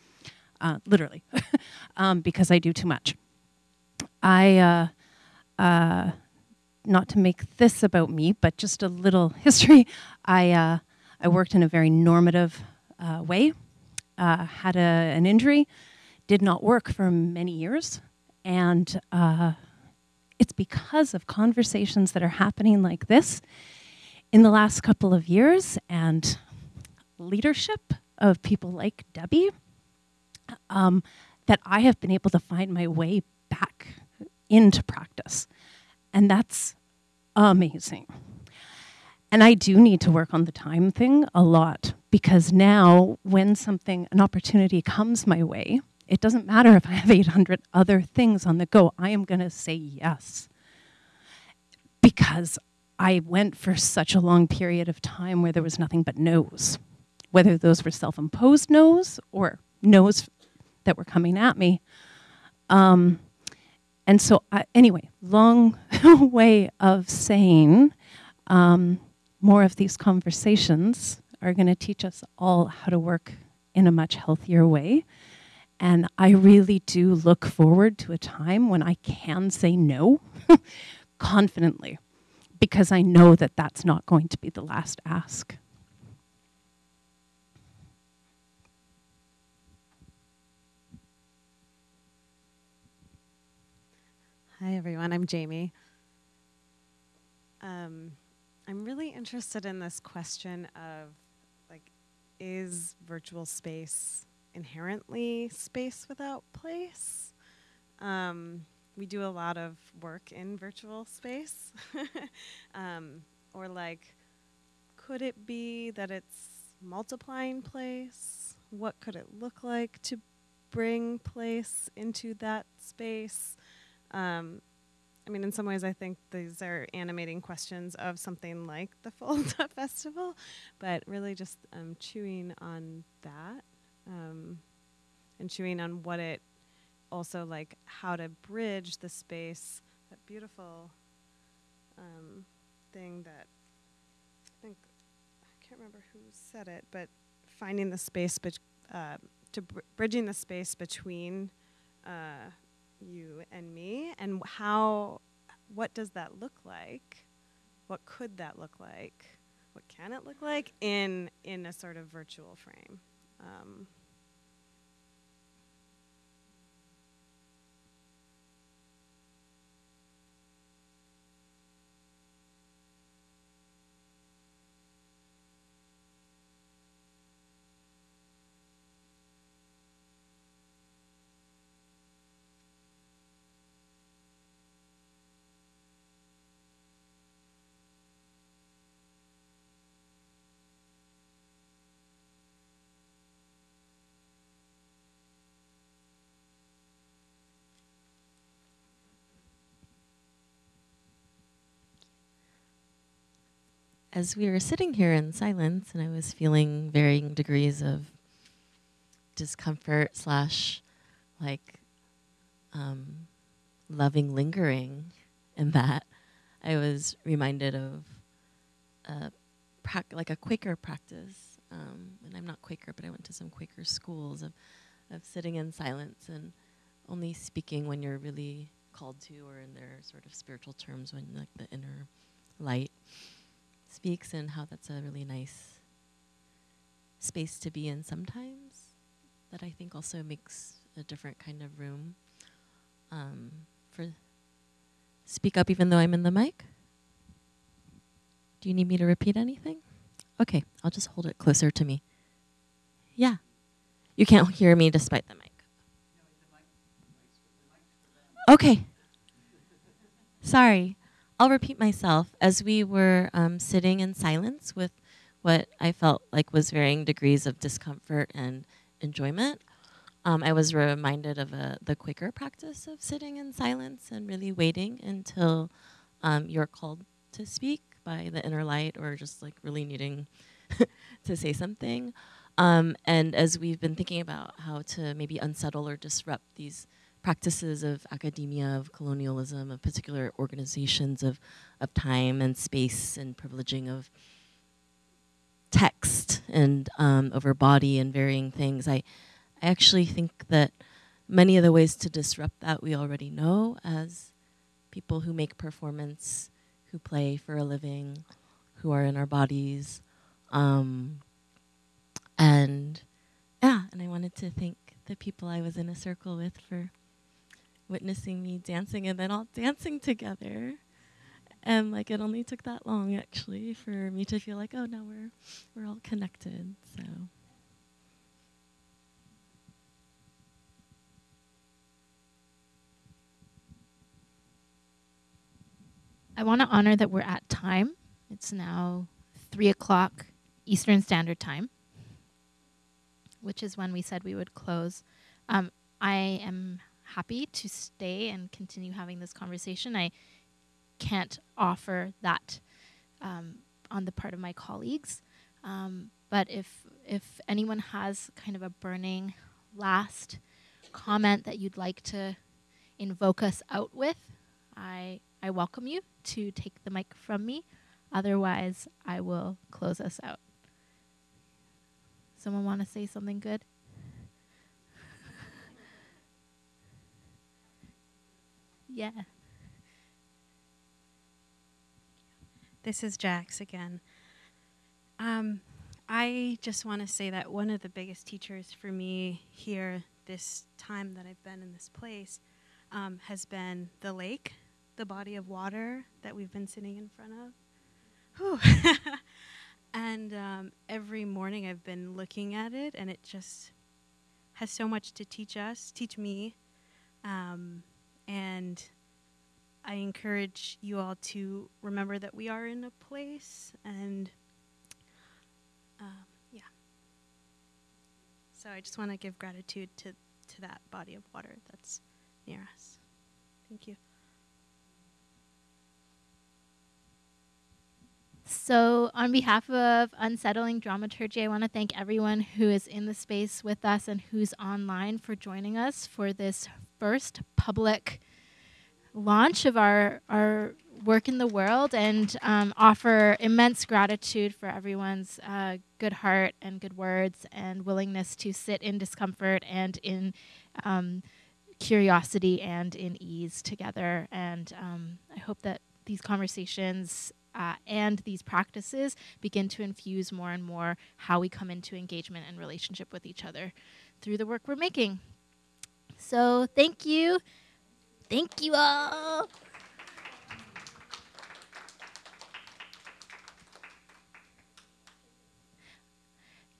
uh, literally, um, because I do too much. I, uh, uh, not to make this about me, but just a little history. I, uh, I worked in a very normative uh, way, uh, had a, an injury, did not work for many years, and uh, it's because of conversations that are happening like this in the last couple of years and leadership of people like Debbie um, that I have been able to find my way back into practice. And that's amazing. And I do need to work on the time thing a lot because now, when something, an opportunity comes my way, it doesn't matter if I have 800 other things on the go, I am going to say yes. Because I went for such a long period of time where there was nothing but no's, whether those were self imposed no's or no's that were coming at me. Um, and so, I, anyway, long way of saying um, more of these conversations are going to teach us all how to work in a much healthier way. And I really do look forward to a time when I can say no confidently because I know that that's not going to be the last ask. Hi, everyone. I'm Jamie. Um, I'm really interested in this question of like, is virtual space inherently space without place? Um, we do a lot of work in virtual space. um, or like, could it be that it's multiplying place? What could it look like to bring place into that space? Um, I mean, in some ways, I think these are animating questions of something like the FOLDA Festival, but really just um, chewing on that um, and chewing on what it also like how to bridge the space, that beautiful um, thing that I think I can't remember who said it, but finding the space, uh, to br- bridging the space between. Uh, you and me and how what does that look like? What could that look like? What can it look like in in a sort of virtual frame? Um, as we were sitting here in silence and I was feeling varying degrees of discomfort slash like um, loving lingering in that, I was reminded of a like a Quaker practice. Um, and I'm not Quaker, but I went to some Quaker schools of, of sitting in silence and only speaking when you're really called to, or in their sort of spiritual terms, when like the inner light speaks, and how that's a really nice space to be in sometimes. That I think also makes a different kind of room um, for speak up, even though I'm in the mic. Do you need me to repeat anything? Okay, I'll just hold it closer to me. Yeah. You can't hear me despite the mic. Okay. Sorry. I'll repeat myself. As we were um, sitting in silence with what I felt like was varying degrees of discomfort and enjoyment, um, I was reminded of a, the Quaker practice of sitting in silence and really waiting until um, you're called to speak by the inner light or just like really needing to say something. Um, and as we've been thinking about how to maybe unsettle or disrupt these practices of academia, of colonialism, of particular organizations of, of time and space and privileging of text and um, over body and varying things, I, I actually think that many of the ways to disrupt that we already know as people who make performance, who play for a living, who are in our bodies. Um, and yeah, and I wanted to thank the people I was in a circle with for witnessing me dancing and then all dancing together. And like it only took that long actually for me to feel like, oh now we're we're all connected. So I want to honor that we're at time. It's now three o'clock Eastern Standard Time, which is when we said we would close. Um, I am happy to stay and continue having this conversation. I can't offer that um, on the part of my colleagues, um, but if if anyone has kind of a burning last comment that you'd like to invoke us out with, I I welcome you to take the mic from me. Otherwise, I will close us out. Someone want to say something good? Yeah. This is Jax again. Um, I just want to say that one of the biggest teachers for me here, this time that I've been in this place, um, has been the lake, the body of water that we've been sitting in front of. And um, every morning I've been looking at it, and it just has so much to teach us, teach me. Um, and I encourage you all to remember that we are in a place, and um, yeah. So I just want to give gratitude to, to that body of water that's near us. Thank you. So, on behalf of Unsettling Dramaturgy, I want to thank everyone who is in the space with us and who's online for joining us for this first public launch of our, our work in the world and um, offer immense gratitude for everyone's uh, good heart and good words and willingness to sit in discomfort and in um, curiosity and in ease together. And um, I hope that these conversations uh, and these practices begin to infuse more and more how we come into engagement and relationship with each other through the work we're making. So, thank you. Thank you all.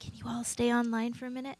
Can you all stay online for a minute?